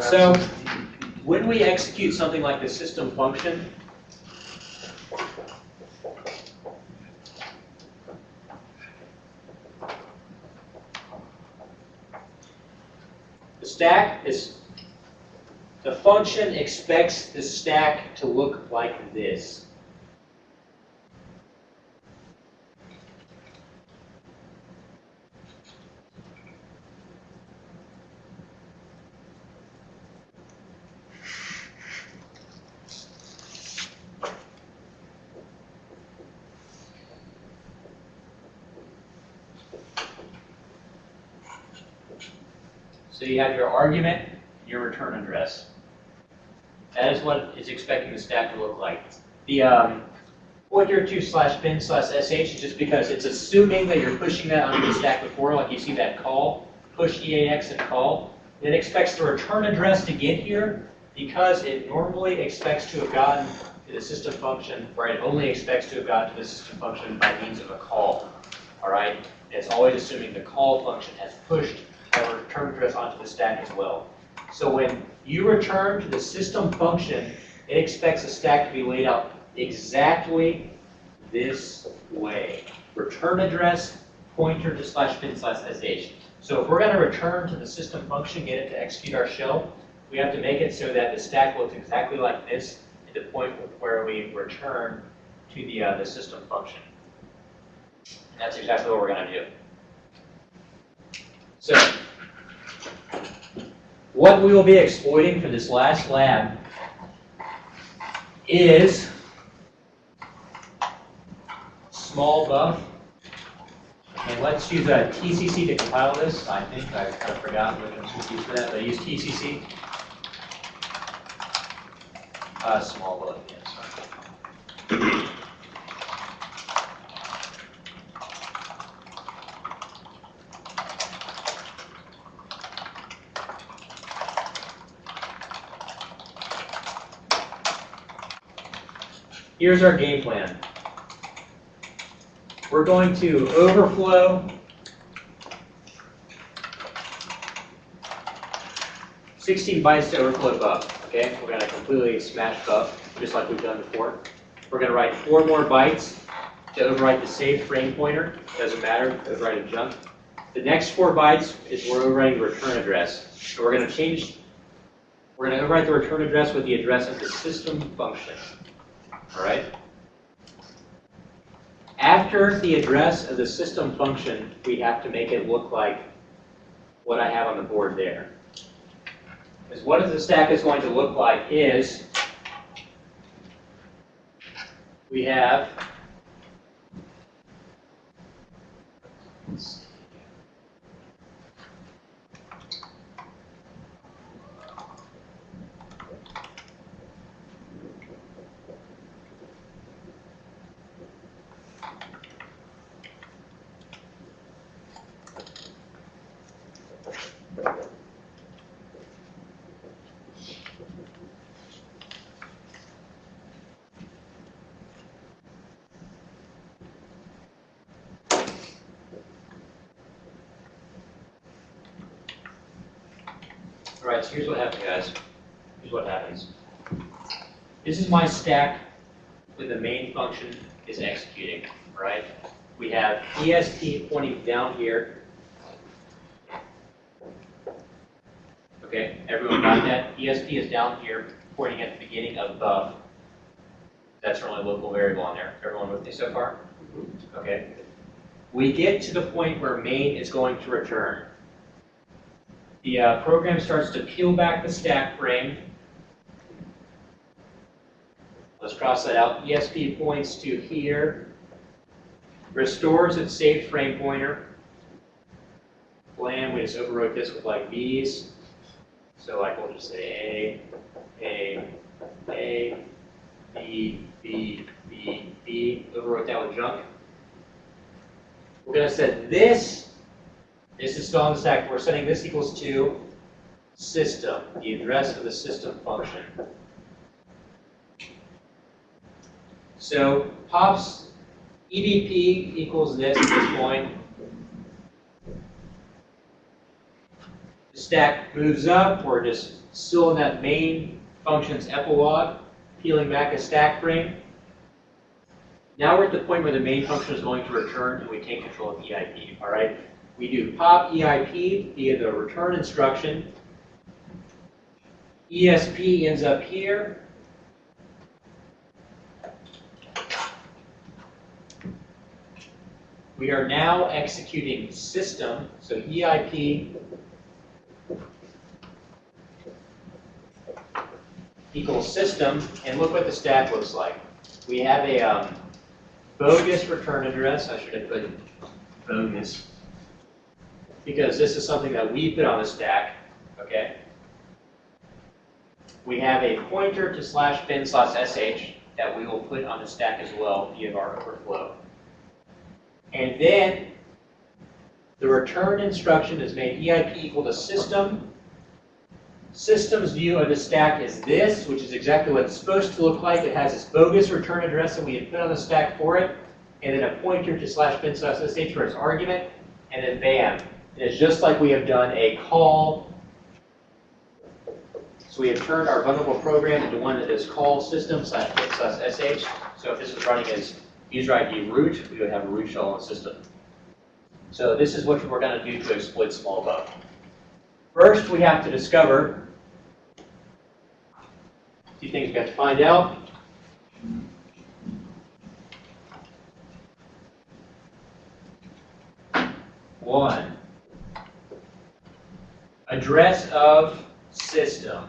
So, when we execute something like the system function, the stack is, the function expects the stack to look like this. Have your argument, your return address. That is what it's expecting the stack to look like. The um, pointer to slash bin slash sh is just because it's assuming that you're pushing that onto the stack before, like you see that call, push EAX and call. It expects the return address to get here because it normally expects to have gotten to the system function, or it only expects to have gotten to the system function by means of a call. All right? It's always assuming the call function has pushed return address onto the stack as well. So when you return to the system function, it expects the stack to be laid out exactly this way. Return address, pointer to slash bin slash sh. So if we're going to return to the system function, get it to execute our shell, we have to make it so that the stack looks exactly like this at the point where we return to the, uh, the system function. And that's exactly what we're going to do. So what we will be exploiting for this last lab is small buff. And let's use a TCC to compile this. I think I kind of forgot one's supposed to use for that, but I use TCC. Uh, small buff, yeah, sorry. Here's our game plan. We're going to overflow sixteen bytes to overflow buff, okay? We're gonna completely smash buff, just like we've done before. We're gonna write four more bytes to overwrite the saved frame pointer, doesn't matter, overwrite a junk. The next four bytes is we're overwriting the return address. So we're gonna change, we're gonna overwrite the return address with the address of the system function, all right? After the address of the system function, we have to make it look like what I have on the board there. Because what the stack is going to look like is we have happens, guys. Here's what happens. This is my stack when the main function is executing, right? We have ESP pointing down here. Okay, everyone got that? ESP is down here, pointing at the beginning of buff. That's our only local variable on there. Everyone with me so far? Mm-hmm. Okay. We get to the point where main is going to return the uh, program starts to peel back the stack frame. Let's cross that out. ESP points to here. Restores its saved frame pointer. Plan, we just overwrote this with like B's. So like we'll just say A, A, A, B, B, B, B. Overwrote that with junk. We're going to set this this is still the stack. We're setting this equals to system, the address of the system function. So pops EBP equals this at this point. The stack moves up. We're just still in that main function's epilogue, peeling back a stack frame. Now we're at the point where the main function is going to return and we take control of EIP, all right? We do pop EIP via the return instruction. ESP ends up here. We are now executing system, so EIP equals system, and look what the stack looks like. We have a um, bogus return address. I should have put bogus because this is something that we put on the stack. okay? We have a pointer to slash bin slash sh that we will put on the stack as well via our overflow. And then the return instruction is made EIP equal to system. System's view of the stack is this, which is exactly what it's supposed to look like. It has this bogus return address that we had put on the stack for it, and then a pointer to slash bin slash sh for its argument, and then bam. Is just like we have done a call. So we have turned our vulnerable program into one that is call system slash sh. So if this was running as user ID root, we would have a root shell on system. So this is what we're going to do to exploit small bug. First, we have to discover two things we have to find out. One, address of system.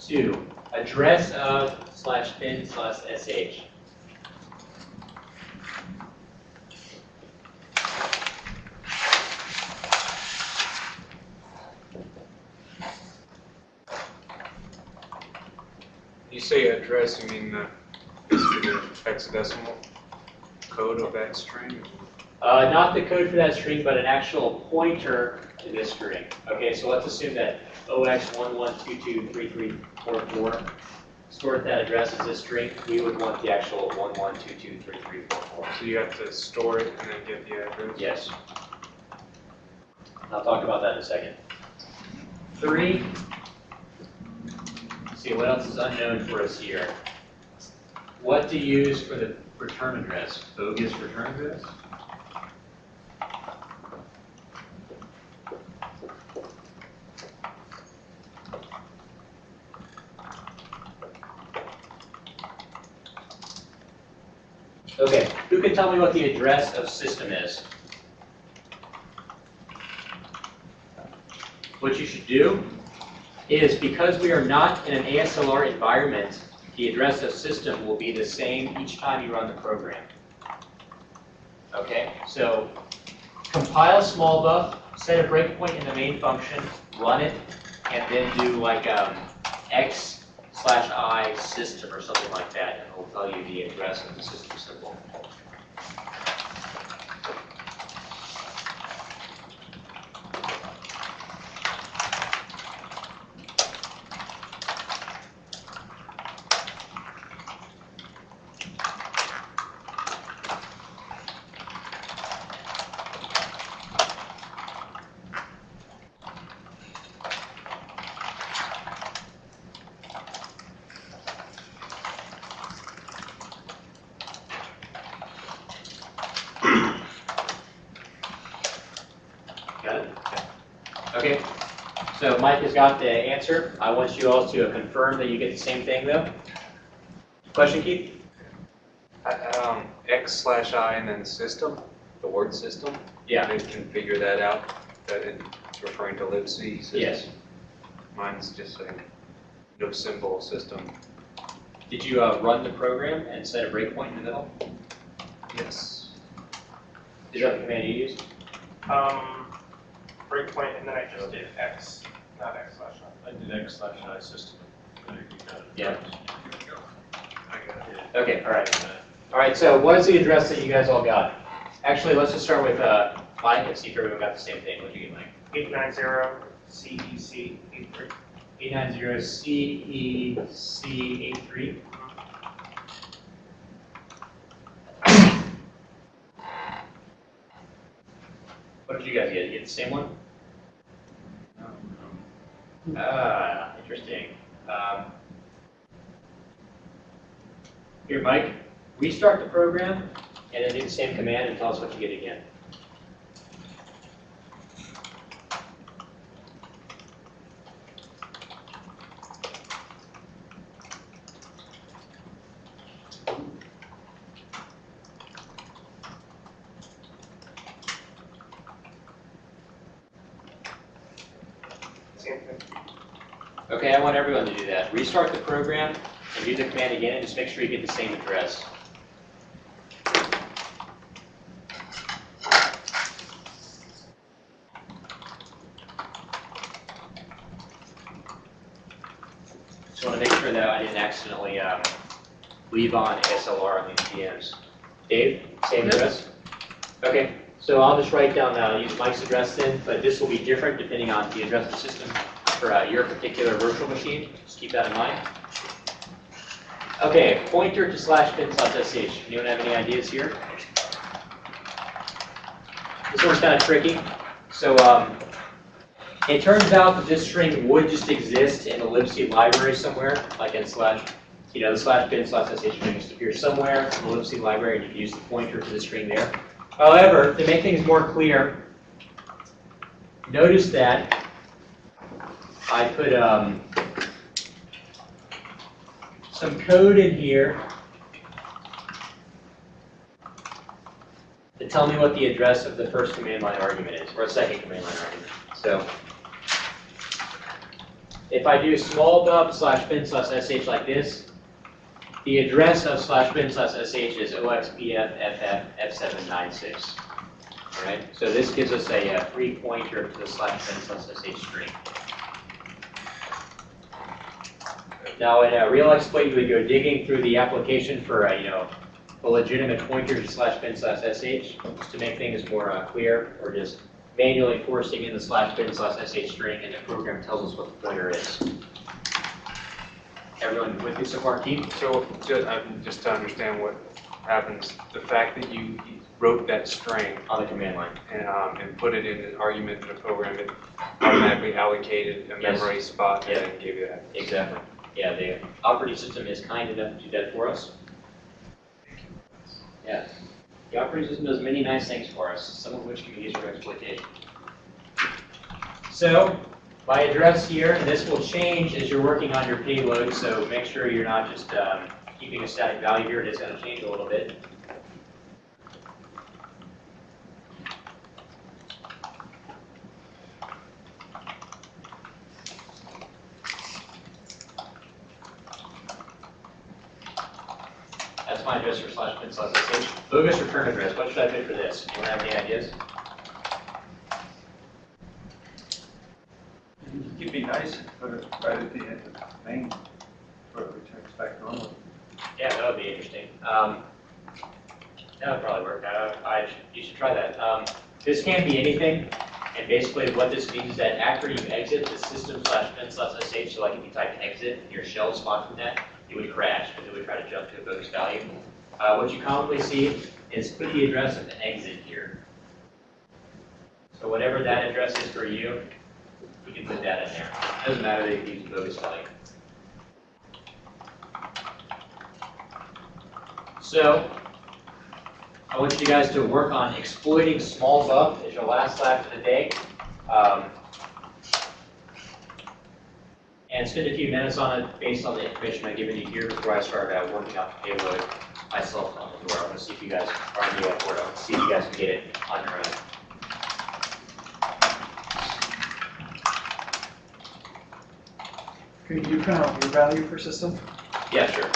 Two, address of slash bin slash sh. You say address, you mean the, the hexadecimal code of that string? Uh, not the code for that string, but an actual pointer to this string. Okay, so let's assume that OX11223344 stored that address as a string. We would want the actual 11223344. So you have to store it and then get the address? Yes. I'll talk about that in a second. Three. See, what else is unknown for us here? What to use for the return address? Bogus return address? Okay, who can tell me what the address of system is? What you should do is, because we are not in an ASLR environment, the address of system will be the same each time you run the program. Okay, so compile small buff, set a breakpoint in the main function, run it, and then do like um, x slash i system or something like that, and it'll tell you the address of the system symbol. Got it? Okay, so Mike has got the answer. I want you all to confirm that you get the same thing though. Question, Keith? Uh, Um, X slash I and then system, the word system? Yeah. They can figure that out, that it's referring to libc system? Yes. Mine's just saying no symbol system. Did you uh, run the program and set a breakpoint in the middle? Yes. Is that the command you used? Um, breakpoint, and then I just did X, not X slash I. I did X slash I system. There you go. Yeah. I got it. Okay, all right. All right, so what is the address that you guys all got? Actually, let's just start with uh, Mike and see if everyone got the same thing. What did you get, Mike? Eight nine zero CEC eight three. 890 CEC83. What did you guys get? You get the same one? Ah, interesting. Um, Here, Mike, restart the program and then do the same command and tell us what you get again. Same thing. Okay, I want everyone to do that. Restart the program and do the command again, and just make sure you get the same address. Just want to make sure that I didn't accidentally um, leave on ASLR on these PMs. Dave, same address? Okay, so I'll just write down, uh, use Mike's address then, but this will be different depending on the address of the system for uh, your particular virtual machine. Just keep that in mind. Okay, pointer to slash bin slash sh. Anyone have any ideas here? This one's kind of tricky. So um, it turns out that this string would just exist in the libc library somewhere, like in slash, you know, the slash bin slash sh string just appears somewhere in the libc library, and you can use the pointer to the string there. However, to make things more clear, notice that I put um, some code in here to tell me what the address of the first command line argument is, or a second command line argument. So if I do small bub slash bin slash sh like this, the address of slash bin slash sh is oxpf f796. All right, so this gives us a, uh free pointer to the slash bin slash sh string. Now, in a real exploit, you would go digging through the application for, uh, you know, a legitimate pointer to slash bin slash sh, just to make things more uh, clear, or just manually forcing in the slash bin slash sh string, and the program tells us what the pointer is. Everyone with me so far, Keith? So, ju- um, just to understand what happens, the fact that you wrote that string On the command line. and, um, and put it in an argument in a program, it automatically allocated a Yes. memory spot and gave you that. Exactly. Yeah, the operating system is kind enough to do that for us. Yeah. The operating system does many nice things for us, some of which can be used for exploitation. So, my address here, and this will change as you're working on your payload, so make sure you're not just um, keeping a static value here, it is going to change a little bit. That's my address for slash bin slash sh. Bogus return address, what should I put for this? Anyone have any ideas? It'd be nice you put it right at the end of the main, where it returns back normally. Yeah, that would be interesting. Um, that would probably work. I, I, should- you should try that. Um, this can be anything, and basically what this means is that after you exit the system slash bin slash sh, so like if you type exit, your shell spawn from that, it would crash because it would try to jump to a bogus value. Uh, what you commonly see is put the address of the exit here. So whatever that address is for you, you can put that in there. Doesn't matter that you use a bogus value. So, I want you guys to work on exploiting small buff as your last lap of the day. Um, and spend a few minutes on it based on the information I've given you here before I start uh, working out the payload myself on the door. I want to see if you guys are on the up for it. I want to see if you guys can get it on your own. Could you out your value per system? Yeah, sure.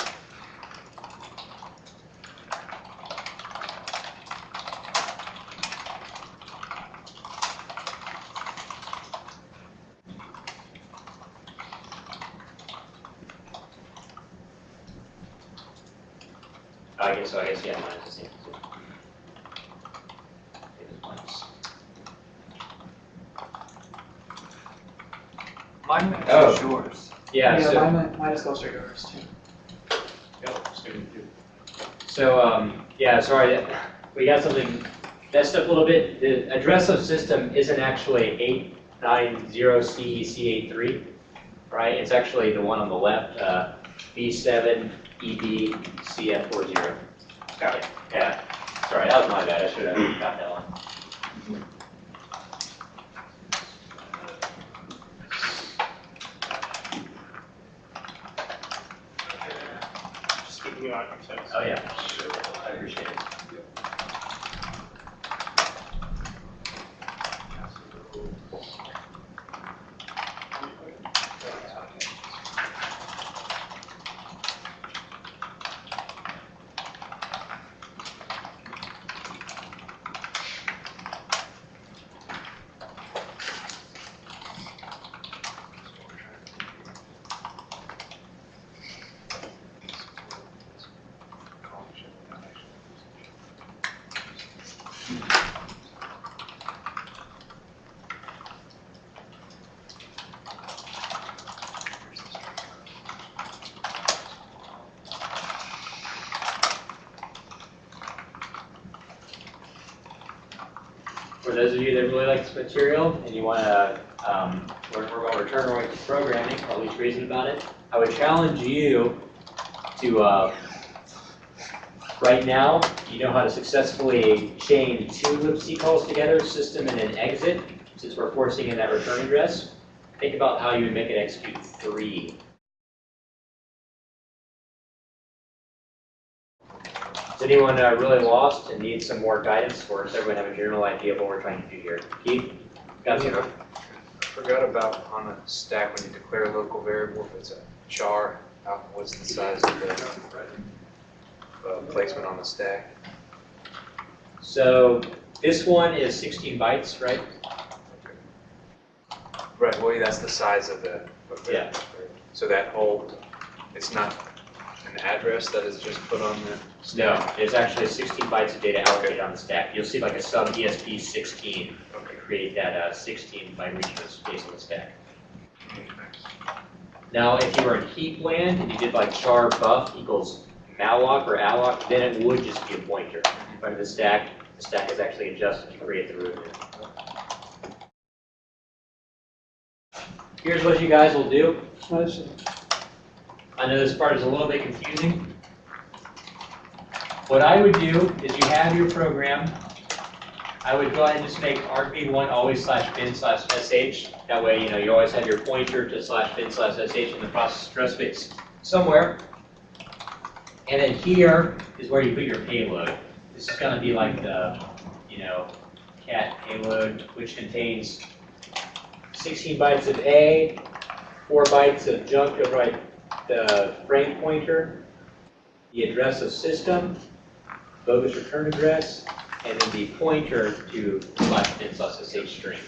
I guess so, I guess, yeah, mine's the same. It is minus. Mine Oh. matches yours. Yeah, so. mine, mine is closer to yours too. So, um, yeah, sorry, we got something messed up a little bit. The address of system isn't actually eight nine zero CEC eight three, right? It's actually the one on the left, uh, B seven EB CF four zero. Got it, yeah. Sorry, that was my bad, I should have got that one. Just keeping you on. Oh, yeah, appreciate it. those of you that really like this material and you want to um, learn more about return-oriented programming, or at least reason about it, I would challenge you to, uh, right now, you know how to successfully chain two libc calls together, system and an exit, since we're forcing in that return address. Think about how you would make it execute three. Is anyone uh, really lost and needs some more guidance, or does everyone have a general idea of what we're trying to do here? Keith? Got some? Yeah. I forgot about on a stack when you declare a local variable, if it's a char, how, what's the size of the uh, placement on the stack? So this one is 16 bytes, right? Right, well, that's the size of the. of the- Yeah. So that whole, it's not an address that is just put on the No, stack? it's actually 16 bytes of data allocated on the stack. You'll see like a sub ESP 16 to Okay. Create that uh, 16 byte region of space on the stack. Now, if you were in heap land and you did like char buff equals malloc or alloc, then it would just be a pointer. Under the stack, the stack is actually adjusted to create the root. Here's what you guys will do. I know this part is a little bit confusing. What I would do is you have your program. I would go ahead and just make argv1 always slash bin slash sh. That way, you know, you always have your pointer to slash bin slash sh in the process address space somewhere. And then here is where you put your payload. This is gonna be like the, you know, cat payload, which contains 16 bytes of A, 4 bytes of junk to write the frame pointer, the address of system, bogus return address, and then the pointer to slash bin slash sh string.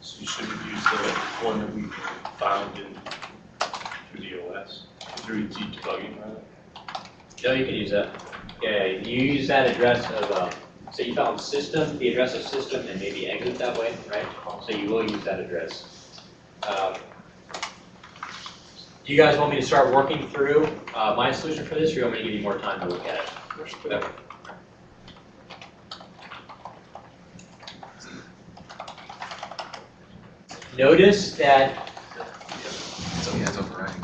So you should have used the one that we found in, through the OS, through Z debugging, rather. No, you can use that. Yeah, you use that address of, um, so you found system, the address of system, and maybe exit that way, right? So you will use that address. Um, Do you guys want me to start working through uh, my solution for this, or do you want me to give you more time to look at it? Okay. Notice that So yeah, it's overriding.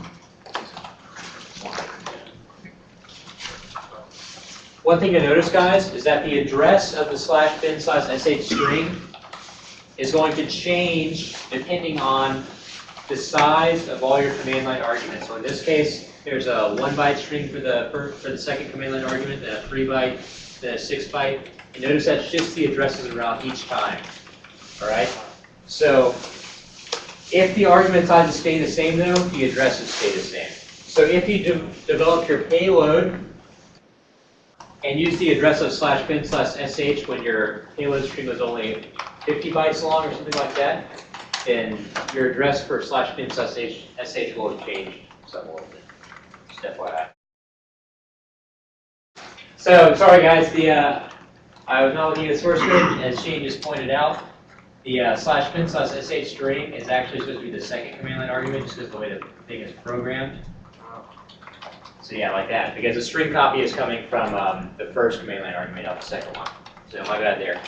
One thing to notice, guys, is that the address of the slash bin slash sh string is going to change depending on the size of all your command line arguments. So in this case, there's a one byte string for the for, the second command line argument, then a three byte, then a six byte. And notice that shifts the addresses around each time. All right. So if the argument sizes stay the same, though, the addresses stay the same. So if you de- develop your payload and use the address of slash bin slash sh when your payload string was only 50 bytes long or something like that, then your address for slash bin sh sh will have changed somewhat. Just FYI. So, sorry guys, the, uh, I was not looking at the source code, as Shane just pointed out. The uh, slash bin slash sh string is actually supposed to be the second command line argument, just because the way the thing is programmed. So yeah, like that, because the string copy is coming from um, the first command line argument, not the second one. So my bad there.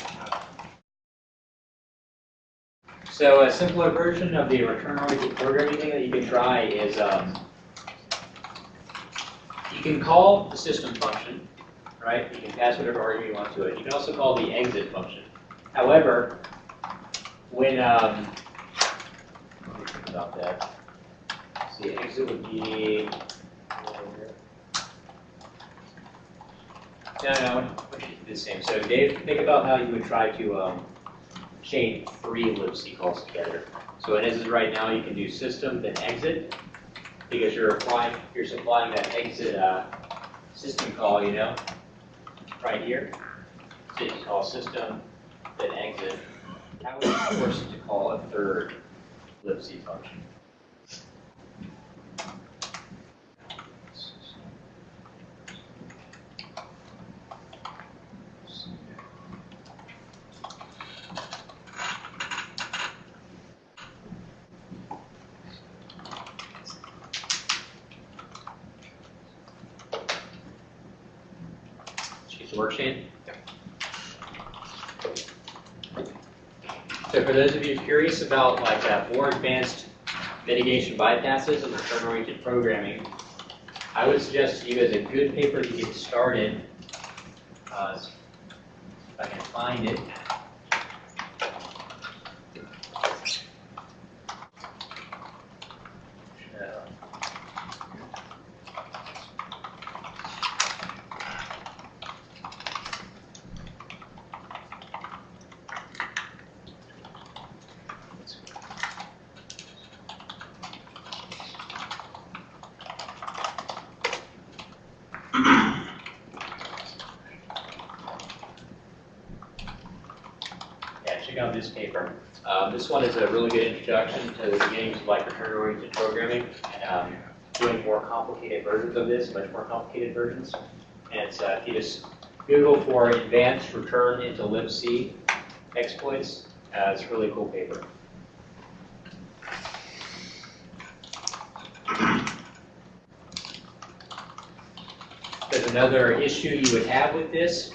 So a simpler version of the return-oriented programming thing that you can try is um, you can call the system function, right? You can pass whatever argument you want to it. You can also call the exit function. However, when um, about that. See, exit would be No, no, the same. So Dave, think about how you would try to um, chain three libc calls together. So as is right now, you can do system, then exit, because you're applying, you're supplying that exit uh, system call, you know, right here. So you call system, then exit. How would force it to call a third libc function? About like uh, more advanced mitigation bypasses and return-oriented programming, I would suggest to you as a good paper to get started. Uh, if I can find it. Uh, Yeah, this paper. Um, this one is a really good introduction to the beginnings of like return-oriented programming and um, doing more complicated versions of this, much more complicated versions. And it's, uh, if you just Google for advanced return into libc exploits, uh, it's a really cool paper. There's another issue you would have with this,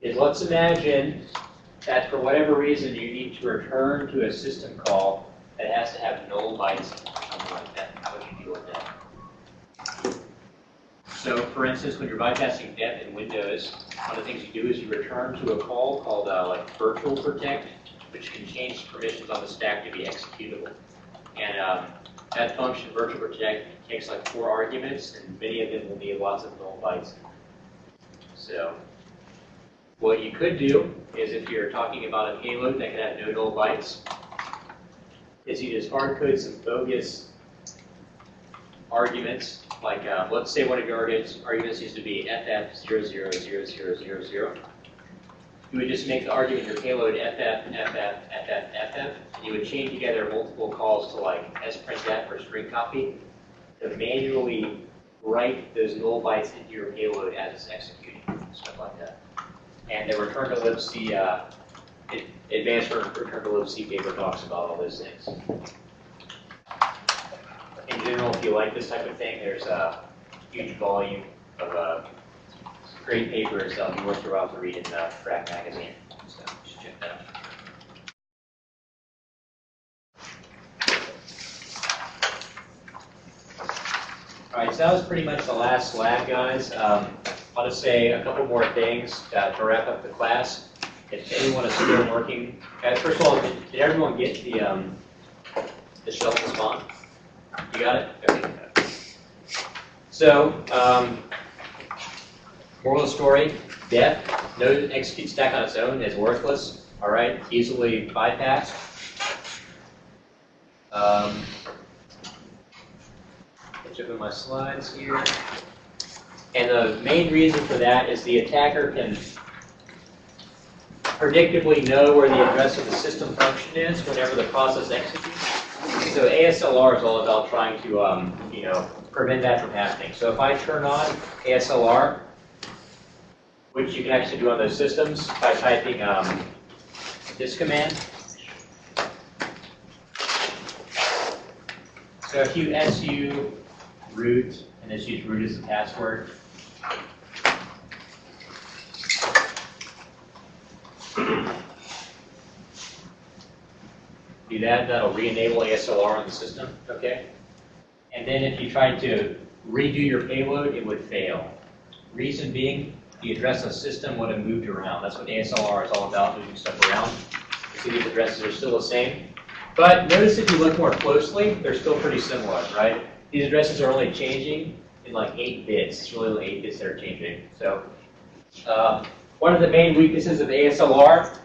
is let's imagine that for whatever reason you need to return to a system call that has to have null bytes or something like that. How would you deal with that? So for instance, when you're bypassing DEP in Windows, one of the things you do is you return to a call called uh, like virtual protect, which can change permissions on the stack to be executable. And um, that function, virtual protect, takes like four arguments, and many of them will need lots of null bytes. So what you could do is if you're talking about a payload that can have no null bytes, is you just hard code some bogus arguments. Like, uh, let's say one of your arguments, arguments used to be FF000000. You would just make the argument your payload FF, FF, FF, FF, and you would chain together multiple calls to like sprintf or string copy to manually write those null bytes into your payload as it's executing, stuff like that. And the return to libc, uh, advanced return to libc paper talks about all those things. In general, if you like this type of thing, there's a huge volume of uh, great papers that will be worth your while to read in uh, Phrack magazine. So you should check that out. All right, so that was pretty much the last slide, guys. Um, I'll just say a couple more things uh, to wrap up the class. If anyone is still working, uh, first of all, did, did everyone get the um, the shelf response? You got it? Okay. So, um, moral of the story: DEP, no execute stack on its own is worthless. All right, easily bypassed. Um, up my slides here. And the main reason for that is the attacker can predictably know where the address of the system function is whenever the process executes. So ASLR is all about trying to, um, you know, prevent that from happening. So if I turn on ASLR, which you can actually do on those systems by typing um, this command. So if you su root, and just use root as the password. Do that, that'll re-enable ASLR on the system, okay? And then if you tried to redo your payload, it would fail. Reason being, the address of the system would have moved around. That's what ASLR is all about, moving stuff around. You see these addresses are still the same. But notice if you look more closely, they're still pretty similar, right? These addresses are only changing in like 8 bits. It's really only 8 bits that are changing. So uh, one of the main weaknesses of ASLR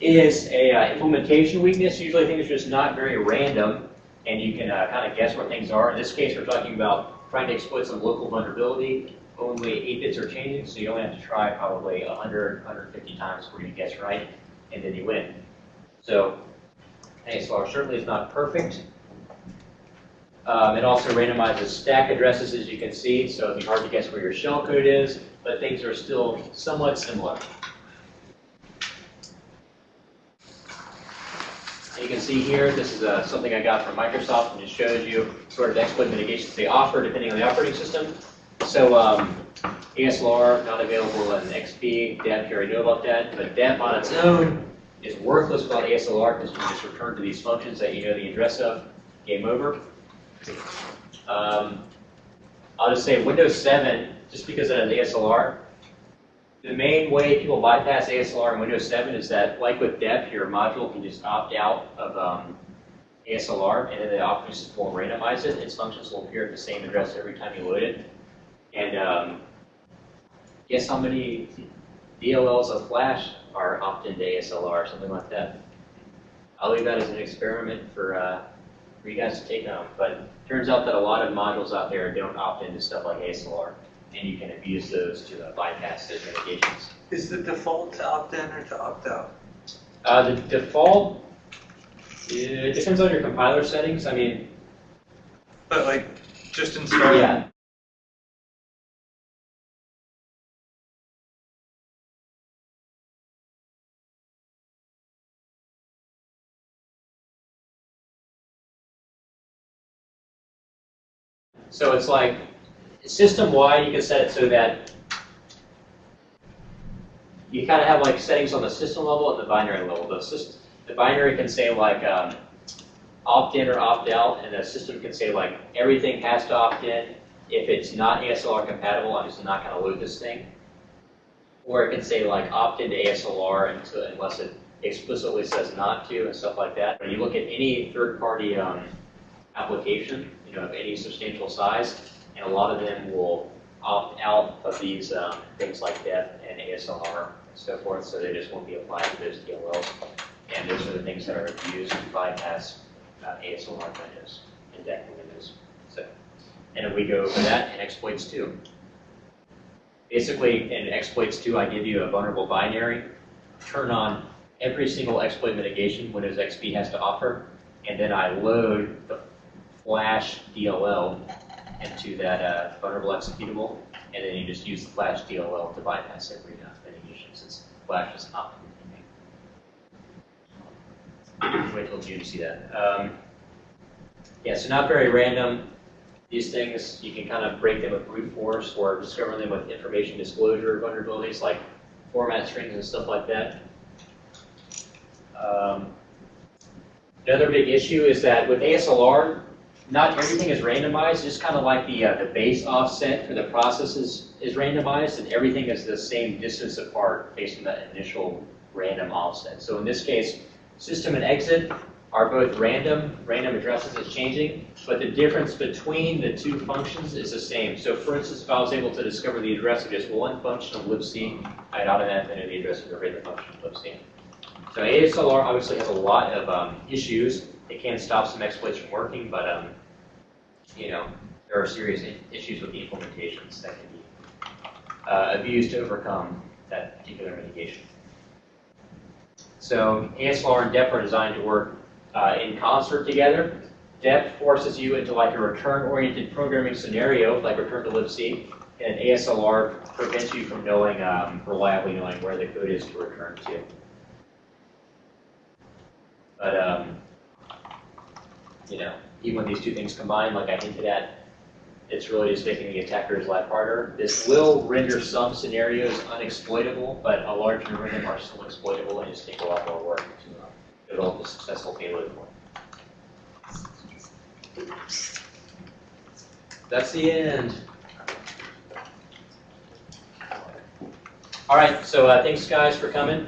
is a uh, implementation weakness. Usually things are just not very random, and you can uh, kind of guess where things are. In this case, we're talking about trying to exploit some local vulnerability. Only 8 bits are changing, so you only have to try probably 100, 150 times before you guess right, and then you win. So ASLR certainly is not perfect. Um, it also randomizes stack addresses, as you can see, so it'd be hard to guess where your shellcode is, but things are still somewhat similar. You can see here, this is uh, something I got from Microsoft, and it shows you sort of the exploit mitigations they offer depending on the operating system. So um, ASLR not available in XP, DEP, you already know about that, but DEP on its own is worthless without ASLR because you just return to these functions that you know the address of, game over. Um, I'll just say Windows 7, just because it has ASLR, the main way people bypass ASLR in Windows 7 is that, like with DEP, your module can just opt out of um, ASLR, and then the operating system will randomize it. Its functions will appear at the same address every time you load it. And um, guess how many DLLs of Flash are opt into ASLR something like that? I'll leave that as an experiment for, uh, for you guys to take on. But turns out that a lot of modules out there don't opt into stuff like ASLR, and you can abuse those to uh, bypass those mitigations. Is the default to opt in or to opt out? Uh, the default, it depends on your compiler settings. I mean, But like, just installing. yeah, So it's like, system-wide, you can set it so that you kind of have like settings on the system level and the binary level. The system, the binary can say like um, opt-in or opt-out, and the system can say like everything has to opt-in. If it's not ASLR compatible, I'm just not going to load this thing. Or it can say like opt-in to ASLR unless it explicitly says not to and stuff like that. When you look at any third-party um, application, you know, of any substantial size, and a lot of them will opt out of these um, things like DEP and ASLR and so forth, so they just won't be applied to those DLLs. And those are the things that are used to bypass uh, ASLR windows and DEP windows. So, and then we go over that and exploits too. Basically, in exploits 2, I give you a vulnerable binary, turn on every single exploit mitigation Windows XP has to offer, and then I load the Flash DLL into that uh, vulnerable executable, and then you just use the Flash DLL to bypass every uh, mitigation since Flash is not. Wait till June to see that. Um, yeah, so not very random. These things, you can kind of break them with brute force or discover them with information disclosure vulnerabilities like format strings and stuff like that. Um, another big issue is that with ASLR, not everything is randomized, just kind of like the, uh, the base offset for the process is, is randomized, and everything is the same distance apart based on that initial random offset. So in this case, system and exit are both random, random addresses is changing, but the difference between the two functions is the same. So for instance, if I was able to discover the address of just one function of libc, I'd automatically know the address of every other function of libc. So ASLR obviously has a lot of um, issues. It can stop some exploits from working, but um, you know there are serious issues with the implementations that can be uh, abused to overcome that particular mitigation. So ASLR and DEP are designed to work uh, in concert together. DEP forces you into like a return-oriented programming scenario, like return to libc, and ASLR prevents you from knowing, um, reliably knowing where the code is to return to. But, um, you know, even when these two things combine, like I hinted at, it's really just making the attacker's life harder. This will render some scenarios unexploitable, but a large number of them are still exploitable and just take a lot more work to uh, develop a successful payload for. That's the end. All right, so uh, thanks guys for coming.